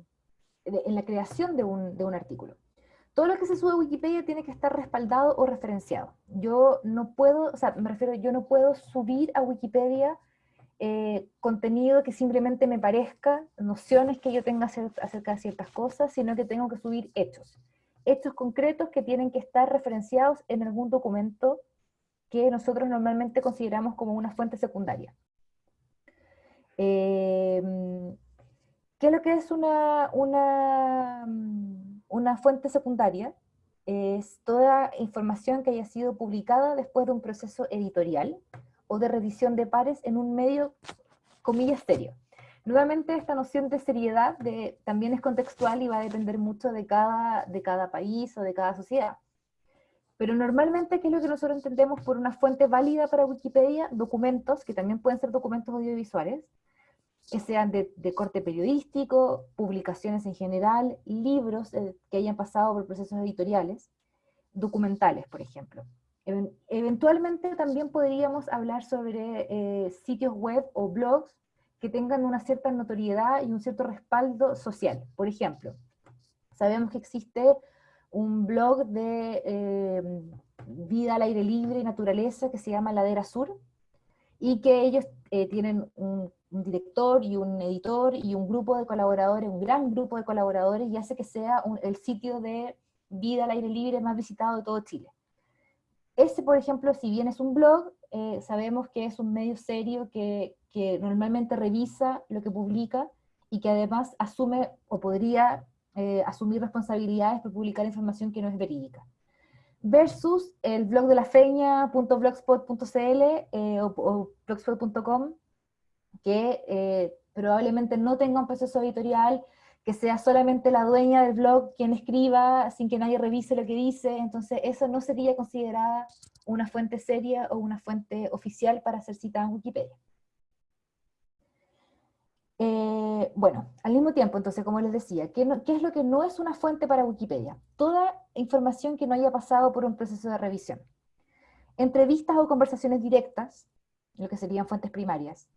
Speaker 1: la creación de un, de un, artículo. Todo lo que se sube a Wikipedia tiene que estar respaldado o referenciado. Yo no puedo, o sea, me refiero, yo no puedo subir a Wikipedia eh, contenido que simplemente me parezca, nociones que yo tenga acerca de ciertas cosas, sino que tengo que subir hechos. Hechos concretos que tienen que estar referenciados en algún documento que nosotros normalmente consideramos como una fuente secundaria. Em, ¿Qué es lo que es una, una, una fuente secundaria? Es toda información que haya sido publicada después de un proceso editorial o de revisión de pares en un medio, comillas, serio. Nuevamente esta noción de seriedad de, también es contextual y va a depender mucho de cada, de cada país o de cada sociedad. Pero normalmente, ¿qué es lo que nosotros entendemos por una fuente válida para Wikipedia? Documentos, que también pueden ser documentos audiovisuales, sean de, corte periodístico, publicaciones en general, libros eh, que hayan pasado por procesos editoriales, documentales, por ejemplo. eventualmente también podríamos hablar sobre eh, sitios web o blogs que tengan una cierta notoriedad y un cierto respaldo social. Por ejemplo, sabemos que existe un blog de eh, vida al aire libre y naturaleza que se llama Ladera Sur, y que ellos tienen un un director y un editor y un grupo de colaboradores, un gran grupo de colaboradores, y hace que sea el sitio de vida al aire libre más visitado de todo Chile. Ese, por ejemplo, si bien es un blog, eh, sabemos que es un medio serio que, que, normalmente revisa lo que publica y que además asume o podría eh, asumir responsabilidades por publicar información que no es verídica. Versus el blog de la feña.blogspot.cl eh, o, o blogspot.com, que eh, probablemente no tenga un proceso editorial, que sea solamente la dueña del blog quien escriba sin que nadie revise lo que dice, entonces eso no sería considerada una fuente seria o una fuente oficial para ser citada en Wikipedia. Eh, bueno, al mismo tiempo, entonces, como les decía, ¿qué, ¿qué, es lo que no es una fuente para Wikipedia? Toda información que no haya pasado por un proceso de revisión. Entrevistas o conversaciones directas, lo que serían fuentes primarias.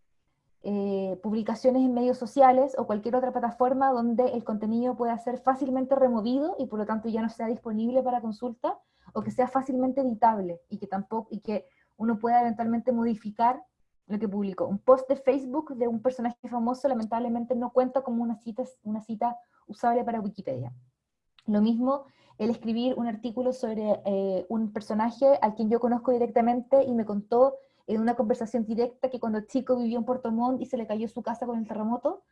Speaker 1: Eh, publicaciones en medios sociales o cualquier otra plataforma donde el contenido pueda ser fácilmente removido y por lo tanto ya no sea disponible para consulta, o que sea fácilmente editable y que, tampoco, y que uno pueda eventualmente modificar lo que publicó. Un post de Facebook de un personaje famoso lamentablemente no cuenta como una cita, una cita usable para Wikipedia. Lo mismo el escribir un artículo sobre eh, un personaje al quien yo conozco directamente y me contó en una conversación directa que cuando chico vivió en Puerto Montt y se le cayó su casa con el terremoto,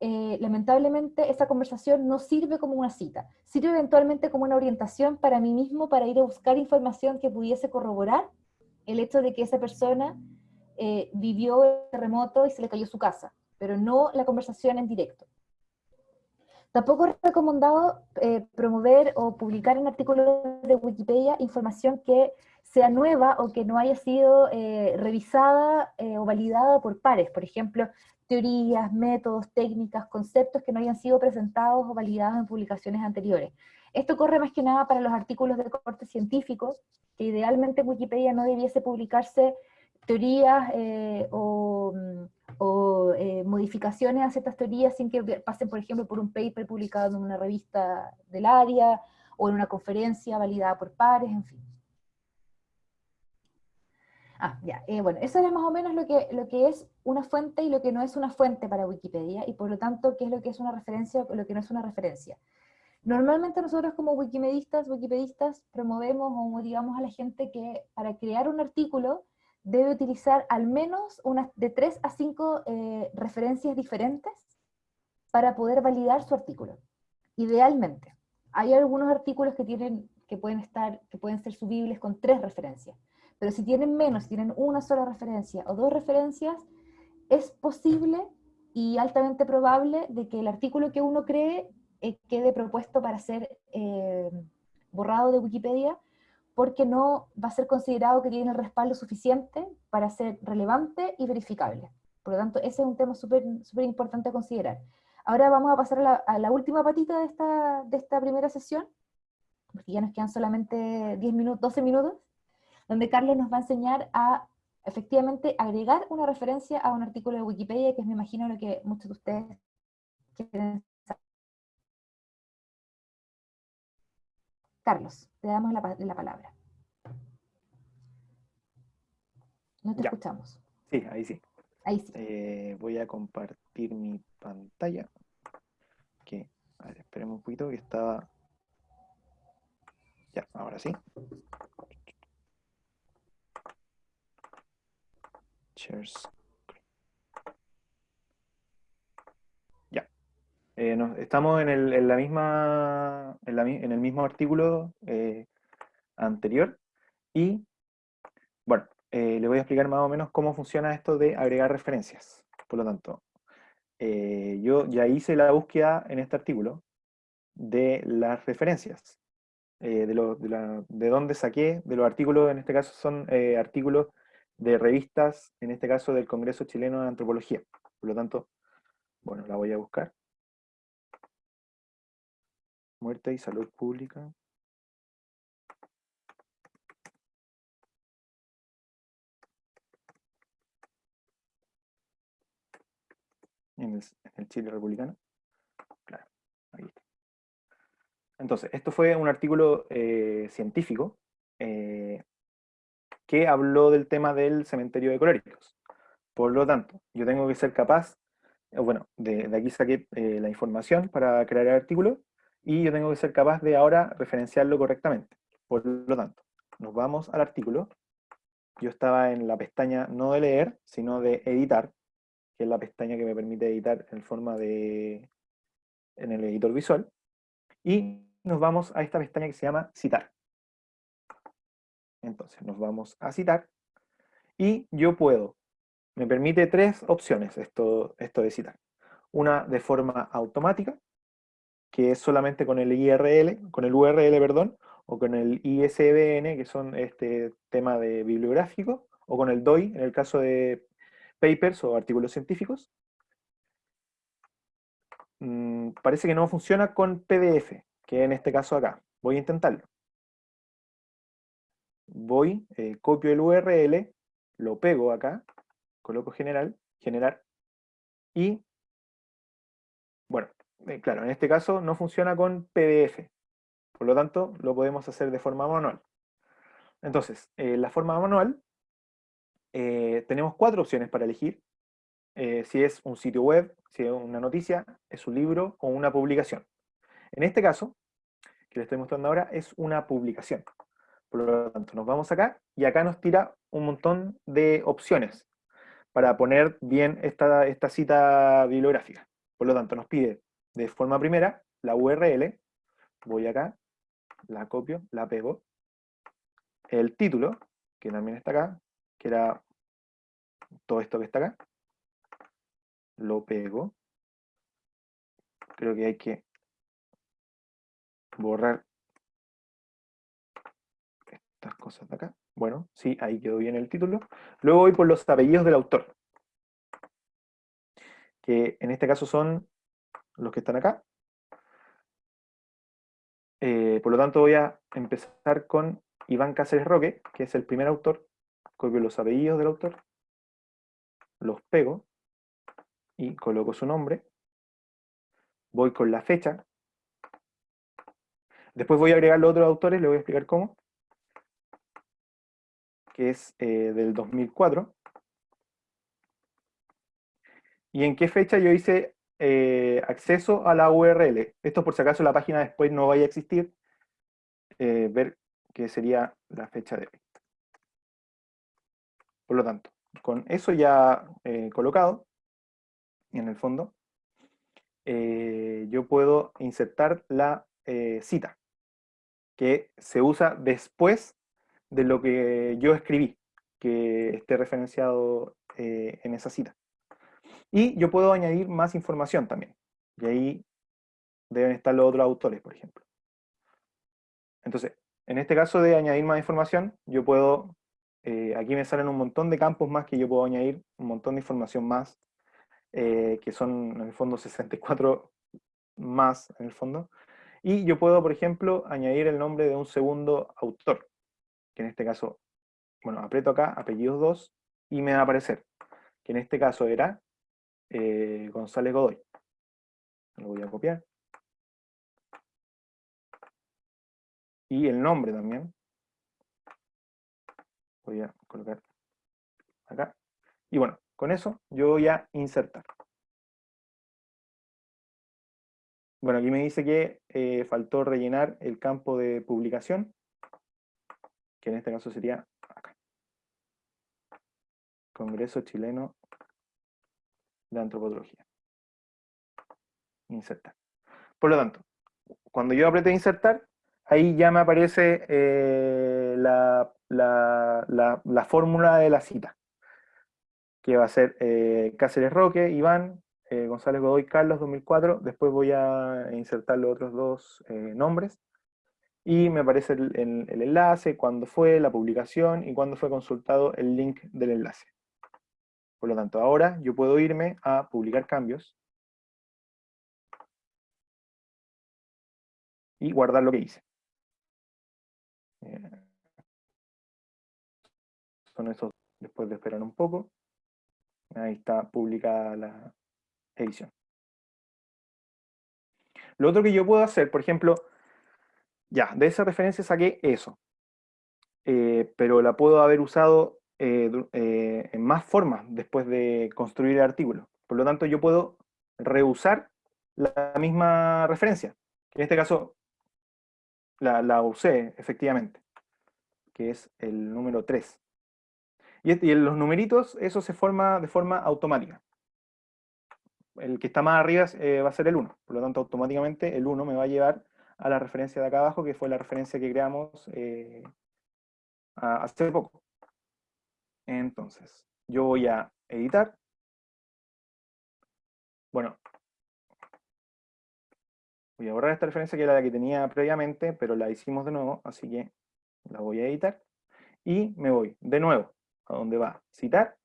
Speaker 1: eh, lamentablemente esa conversación no sirve como una cita, sirve eventualmente como una orientación para mí mismo para ir a buscar información que pudiese corroborar el hecho de que esa persona eh, vivió el terremoto y se le cayó su casa, pero no la conversación en directo. Tampoco es recomendado eh, promover o publicar en artículos de Wikipedia información que sea nueva o que no haya sido eh, revisada eh, o validada por pares. Por ejemplo, teorías, métodos, técnicas, conceptos que no hayan sido presentados o validados en publicaciones anteriores. Esto corre más que nada para los artículos de corte científico, que idealmente en Wikipedia no debiese publicarse teorías eh, o, mm, modificaciones a ciertas teorías sin que pasen, por ejemplo, por un paper publicado en una revista del área o en una conferencia validada por pares, en fin. Ah, ya. Eh, bueno, eso era más o menos lo que, es una fuente y lo que no es una fuente para Wikipedia, y por lo tanto, qué es lo que es una referencia o lo que no es una referencia. Normalmente nosotros como wikimedistas, wikipedistas, promovemos o motivamos a la gente que para crear un artículo debe utilizar al menos de tres a cinco eh, referencias diferentes para poder validar su artículo. Idealmente. Hay algunos artículos que, tienen, que, pueden, estar, que pueden ser subibles con tres referencias pero si tienen menos, si tienen una sola referencia o dos referencias, es posible y altamente probable de que el artículo que uno cree eh, quede propuesto para ser eh, borrado de Wikipedia, porque no va a ser considerado que tiene el respaldo suficiente para ser relevante y verificable. Por lo tanto, ese es un tema súper importante a considerar. Ahora vamos a pasar a la, a la, última patita de esta, de esta primera sesión, porque ya nos quedan solamente 10 minutos, 12 minutos donde Carlos nos va a enseñar a efectivamente agregar una referencia a un artículo de Wikipedia, que es, me imagino, lo que muchos de ustedes quieren saber. Carlos, te damos la, palabra. No te escuchamos.
Speaker 2: Sí, ahí sí.
Speaker 1: Ahí sí.
Speaker 2: Eh, voy a compartir mi pantalla. Que, a ver, esperemos un poquito que estaba... Ya, ahora sí. Ya. Eh, estamos en el, la misma, en, el mismo artículo eh, anterior y, bueno, eh, le voy a explicar más o menos cómo funciona esto de agregar referencias. Por lo tanto, yo ya hice la búsqueda en este artículo de las referencias, de, de, de dónde saqué, de los artículos, en este caso son artículos de revistas, en este caso del Congreso Chileno de Antropología. Por lo tanto, bueno, la voy a buscar. Muerte y salud pública. En el, Chile republicano. Claro, ahí está. Entonces, esto fue un artículo eh, científico eh, que habló del tema del cementerio de coléricos. Por lo tanto, yo tengo que ser capaz, eh, bueno, de, aquí saqué eh, la información para crear el artículo, y yo tengo que ser capaz de ahora referenciarlo correctamente. Por lo tanto, nos vamos al artículo. Yo estaba en la pestaña no de leer, sino de editar, que es la pestaña que me permite editar en forma de, en el editor visual. Y nos vamos a esta pestaña que se llama citar. Entonces nos vamos a citar y yo puedo, me permite tres opciones esto, esto de citar. Una de forma automática, que es solamente con el IRL, con el URL, perdón, o con el ISBN, que son este tema de bibliográfico, o con el DOI, en el caso de papers o artículos científicos. Mm, parece que no funciona con PDF, que en este caso acá. Voy a intentarlo voy, eh, copio el URL, lo pego acá, coloco general, generar, y, bueno, eh, claro, en este caso no funciona con PDF, por lo tanto lo podemos hacer de forma manual. Entonces, en eh, la forma manual, tenemos cuatro opciones para elegir, si es un sitio web, si es una noticia, es un libro o una publicación. En este caso, que le estoy mostrando ahora, es una publicación. Por lo tanto, nos vamos acá y acá nos tira un montón de opciones para poner bien esta, cita bibliográfica. Por lo tanto, nos pide de forma primera la URL, voy acá, la copio, la pego, el título, que también está acá, que era todo esto que está acá, lo pego, creo que hay que borrar cosas de acá. Bueno, sí, ahí quedó bien el título. Luego voy por los apellidos del autor. Que en este caso son los que están acá. Eh, por lo tanto voy a empezar con Iván Cáceres Roque, que es el primer autor. Copio los apellidos del autor, los pego y coloco su nombre. Voy con la fecha. Después voy a agregar los otros autores, le voy a explicar cómo. Que es eh, del 2004. ¿Y en qué fecha yo hice eh, acceso a la URL? Esto por si acaso la página después no vaya a existir. Eh, ver que sería la fecha de. Por lo tanto, con eso ya colocado, en el fondo, yo puedo insertar la cita que se usa después de lo que yo escribí, que esté referenciado eh, en esa cita. Y yo puedo añadir más información también. Y ahí deben estar los otros autores, por ejemplo. Entonces, en este caso de añadir más información, yo puedo, eh, aquí me salen un montón de campos más que yo puedo añadir, un montón de información más, eh, que son en el fondo 64 más en el fondo, y yo puedo, por ejemplo, añadir el nombre de un segundo autor, que en este caso, bueno, aprieto acá, apellidos 2, y me va a aparecer, que en este caso era eh, González Godoy. Lo voy a copiar. Y el nombre también. Voy a colocar acá. Y bueno, con eso yo voy a insertar. Bueno, aquí me dice que eh, faltó rellenar el campo de publicación, que en este caso sería acá. Congreso Chileno de Antropología. Insertar. Por lo tanto, cuando yo apriete insertar, ahí ya me aparece eh, la, fórmula de la cita, que va a ser eh, Cáceres Roque, Iván, eh, González Godoy Carlos 2004, después voy a insertar los otros dos nombres, y me aparece el, enlace, cuándo fue la publicación y cuándo fue consultado el link del enlace. Por lo tanto, ahora yo puedo irme a publicar cambios, y guardar lo que hice. Eh, son esos, después de esperar un poco. Ahí está publicada la, edición. Lo otro que yo puedo hacer, por ejemplo, ya, de esa referencia saqué eso, eh, pero la puedo haber usado eh, eh, en más formas después de construir el artículo. Por lo tanto, yo puedo reusar la misma referencia, en este caso la, usé efectivamente, que es el número 3. Y, y en los numeritos, eso se forma de forma automática el que está más arriba va a ser el 1. Por lo tanto, automáticamente el 1 me va a llevar a la referencia de acá abajo, que fue la referencia que creamos eh, hace poco. Entonces, yo voy a editar. Bueno, voy a borrar esta referencia que era la que tenía previamente, pero la hicimos de nuevo, así que la voy a editar. Y me voy de nuevo a donde va citar.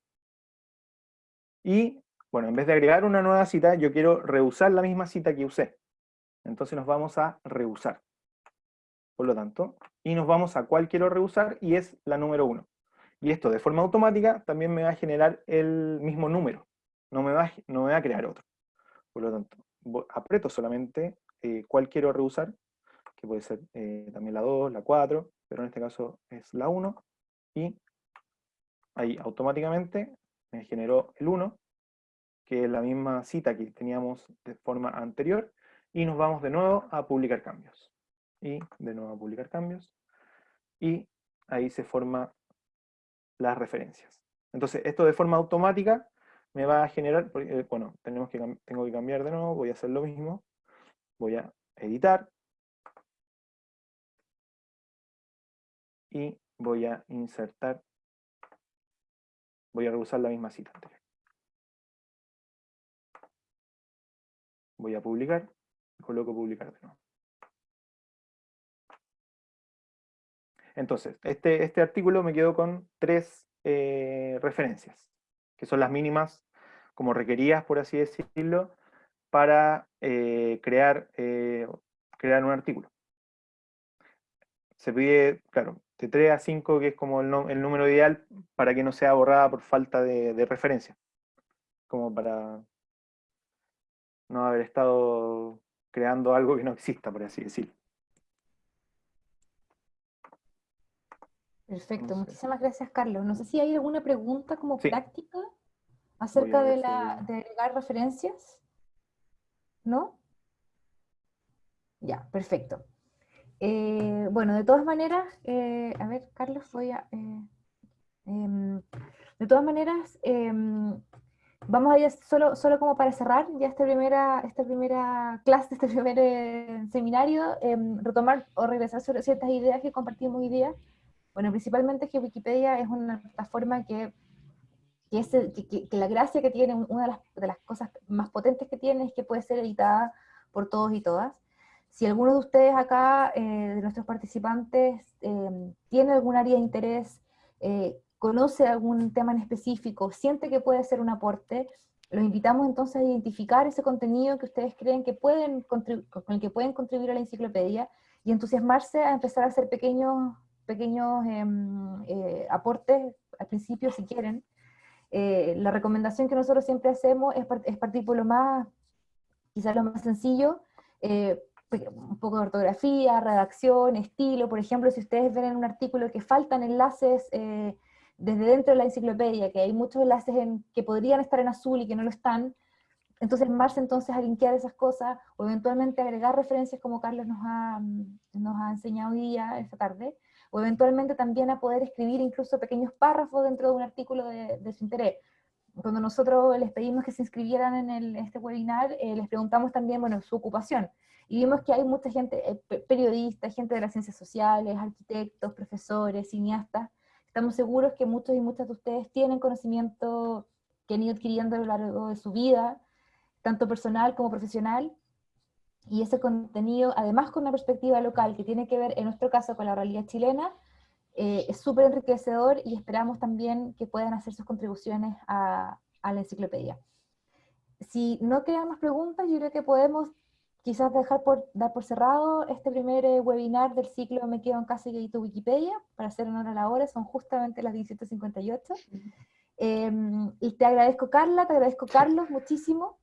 Speaker 2: Y bueno, en vez de agregar una nueva cita, yo quiero reusar la misma cita que usé. Entonces nos vamos a reusar. Por lo tanto, y nos vamos a cuál quiero reusar, y es la número 1. Y esto de forma automática también me va a generar el mismo número. No me va, no me va a crear otro. Por lo tanto, aprieto solamente eh, cuál quiero reusar, que puede ser eh, también la 2, la 4, pero en este caso es la 1, y ahí automáticamente me generó el 1, que es la misma cita que teníamos de forma anterior, y nos vamos de nuevo a publicar cambios. Y de nuevo a publicar cambios, y ahí se forman las referencias. Entonces, esto de forma automática me va a generar, eh, bueno, tenemos que, tengo que cambiar de nuevo, voy a hacer lo mismo, voy a editar, y voy a insertar, voy a reusar la misma cita anterior. voy a publicar, coloco publicar de nuevo. Entonces, este, este artículo me quedó con tres eh, referencias, que son las mínimas como requeridas, por así decirlo, para eh, crear, eh, crear un artículo. Se pide, claro, de 3 a 5, que es como el, número ideal para que no sea borrada por falta de, de referencia. Como para no haber estado creando algo que no exista, por así decirlo.
Speaker 1: Perfecto, muchísimas gracias Carlos. No sé si hay alguna pregunta como práctica acerca de, la, de agregar referencias. ¿No? Ya, perfecto. Eh, bueno, de todas maneras, eh, a ver, Carlos, voy a... Eh, em, de todas maneras, em, vamos a ir solo, solo como para cerrar ya esta primera, esta primera clase, este primer seminario, em, retomar o regresar sobre ciertas ideas que compartimos hoy día. Bueno, principalmente que Wikipedia es una plataforma que, que, es que, la gracia que tiene, una de las, de las, cosas más potentes que tiene es que puede ser editada por todos y todas. Si alguno de ustedes acá, eh, de nuestros participantes, eh, tiene algún área de interés, eh, conoce algún tema en específico, siente que puede ser un aporte, los invitamos entonces a identificar ese contenido que ustedes creen que pueden con el que pueden contribuir a la enciclopedia y entusiasmarse a empezar a hacer pequeños pequeños em, eh, aportes al principio si quieren. Eh, la recomendación que nosotros siempre hacemos es, es, partir por lo más, quizás lo más sencillo, eh, un poco de ortografía, redacción, estilo, por ejemplo, si ustedes ven en un artículo que faltan enlaces desde dentro de la enciclopedia, que hay muchos enlaces en, que podrían estar en azul y que no lo están, entonces marcha entonces a linkear esas cosas, o eventualmente agregar referencias como Carlos nos ha, nos ha enseñado hoy día, esta tarde, o eventualmente también a poder escribir incluso pequeños párrafos dentro de un artículo de, su interés. Cuando nosotros les pedimos que se inscribieran en el, este webinar, eh, les preguntamos también, bueno, su ocupación. Y vimos que hay mucha gente, eh, periodistas, gente de las ciencias sociales, arquitectos, profesores, cineastas. Estamos seguros que muchos y muchas de ustedes tienen conocimiento que han ido adquiriendo a lo largo de su vida, tanto personal como profesional, y ese contenido, además con una perspectiva local que tiene que ver, en nuestro caso, con la realidad chilena, eh, es súper enriquecedor y esperamos también que puedan hacer sus contribuciones a, a, la enciclopedia. Si no quedan más preguntas, yo creo que podemos quizás dejar por, dar por cerrado este primer eh, webinar del ciclo Me quedo en casa y edito Wikipedia, para hacer honor a la hora, son justamente las 17.58. Em, y te agradezco Carla, te agradezco Carlos muchísimo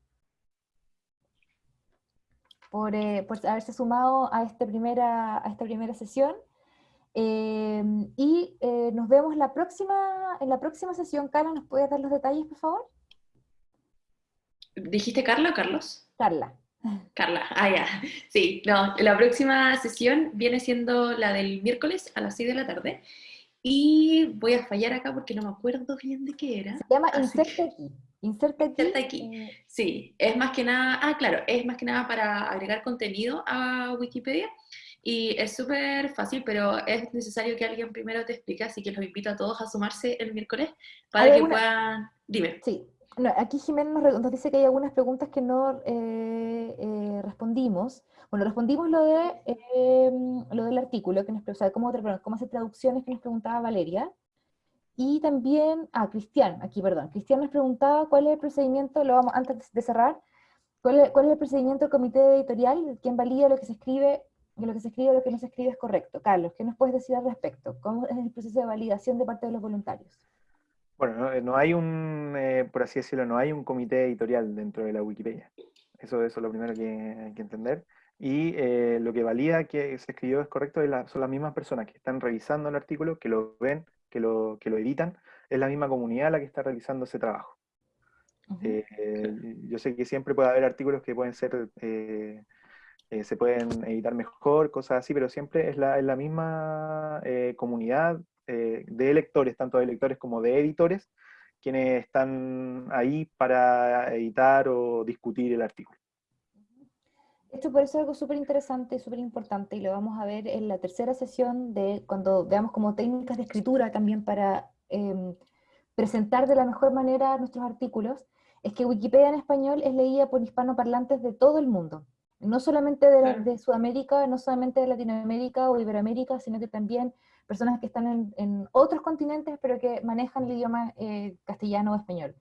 Speaker 1: por, eh, por haberse sumado a, este primera, a esta primera sesión. Eh, y eh, nos vemos la próxima, en la próxima sesión. Carla, ¿nos puedes dar los detalles, por favor?
Speaker 3: ¿Dijiste Carla o Carlos?
Speaker 1: Carla.
Speaker 3: Carla, ah, ya. Sí, no, la próxima sesión viene siendo la del miércoles a las 6 de la tarde. Y voy a fallar acá porque no me acuerdo bien de qué era.
Speaker 1: Se llama Inserte aquí. Inserta
Speaker 3: aquí. Eh, sí, es más que nada, ah, claro, es más que nada para agregar contenido a Wikipedia. Y es súper fácil, pero es necesario que alguien primero te explique, así que los invito a todos a sumarse el miércoles para que puedan... Dime.
Speaker 1: Sí, aquí Jimena nos, dice que hay algunas preguntas que no eh, eh, respondimos. Bueno, respondimos lo, de, em, lo del artículo, que nos, o sea, cómo, hacer traducciones que nos preguntaba Valeria. Y también, ah, Cristian, aquí, perdón, Cristian nos preguntaba cuál es el procedimiento, lo vamos, antes de cerrar, cuál es, cuál es el procedimiento del comité editorial, quién valida lo que se escribe, que lo que se escribe lo que no se escribe es correcto. Carlos, ¿qué nos puedes decir al respecto? ¿Cómo es el proceso de validación de parte de los voluntarios?
Speaker 2: Bueno, no, hay un, eh, por así decirlo, no hay un comité editorial dentro de la Wikipedia. Eso, eso es lo primero que hay que entender. Y eh, lo que valida que se escribió es correcto son las mismas personas que están revisando el artículo, que lo ven, que lo, que lo editan, es la misma comunidad la que está realizando ese trabajo. Eh, yo sé que siempre puede haber artículos que pueden ser, eh, eh, se pueden editar mejor, cosas así, pero siempre es la, es la misma comunidad de lectores, tanto de lectores como de editores, quienes están ahí para editar o discutir el artículo.
Speaker 1: Esto por eso es algo súper interesante, súper importante, y lo vamos a ver en la tercera sesión de cuando veamos como técnicas de escritura también para em, presentar de la mejor manera nuestros artículos, es que Wikipedia en español es leída por hispanoparlantes de todo el mundo, no solamente de, de Sudamérica, no solamente de Latinoamérica o Iberoamérica, sino que también personas que están en, otros continentes, pero que manejan el idioma eh, castellano o español.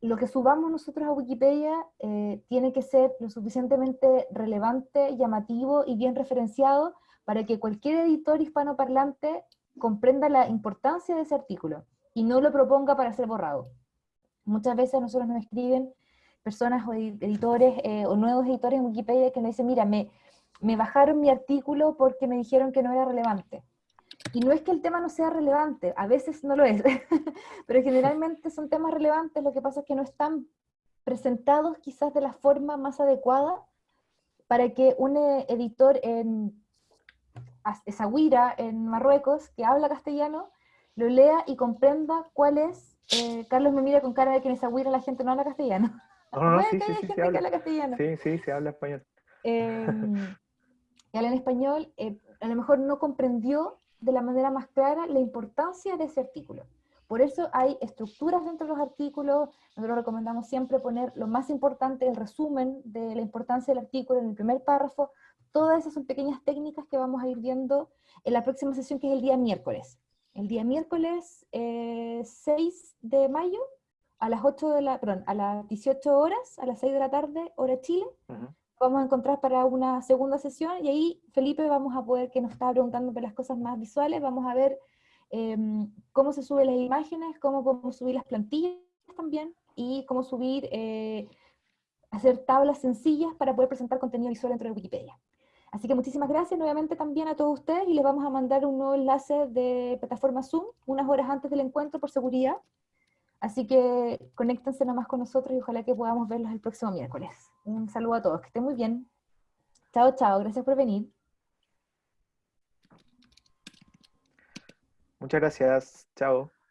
Speaker 1: Lo que subamos nosotros a Wikipedia eh, tiene que ser lo suficientemente relevante, llamativo y bien referenciado para que cualquier editor hispanoparlante comprenda la importancia de ese artículo y no lo proponga para ser borrado. Muchas veces nosotros nos escriben personas o editores eh, o nuevos editores en Wikipedia que nos dicen, mira, me, me bajaron mi artículo porque me dijeron que no era relevante. Y no es que el tema no sea relevante, a veces no lo es, pero generalmente son temas relevantes, lo que pasa es que no están presentados quizás de la forma más adecuada para que un eh, editor en Esahuira, en Marruecos, que habla castellano, lo lea y comprenda cuál es. Eh, Carlos me mira con cara de que en Esahuira la gente no habla castellano.
Speaker 2: No, no, sí, sí, sí, se habla. castellano. Sí, sí, se habla español.
Speaker 1: Eh, habla en español, eh, a lo mejor no comprendió de la manera más clara la importancia de ese artículo. Por eso hay estructuras dentro de los artículos, nosotros recomendamos siempre poner lo más importante, el resumen de la importancia del artículo en el primer párrafo, todas esas son pequeñas técnicas que vamos a ir viendo en la próxima sesión que es el día miércoles. El día miércoles 6 eh, de mayo, a las 8 de la, perdón, a las 18 horas, a las 6 de la tarde, hora Chile, vamos a encontrar para una segunda sesión y ahí, Felipe, vamos a poder, que nos estaba preguntando por las cosas más visuales, vamos a ver em, cómo se suben las imágenes, cómo podemos subir las plantillas también y cómo subir, eh, hacer tablas sencillas para poder presentar contenido visual dentro de Wikipedia. Así que muchísimas gracias nuevamente también a todos ustedes y les vamos a mandar un nuevo enlace de plataforma Zoom unas horas antes del encuentro por seguridad. Así que conéctense nomás con nosotros y ojalá que podamos verlos el próximo miércoles. Un saludo a todos, que estén muy bien. Chao, chao, gracias por venir.
Speaker 2: Muchas gracias, chao.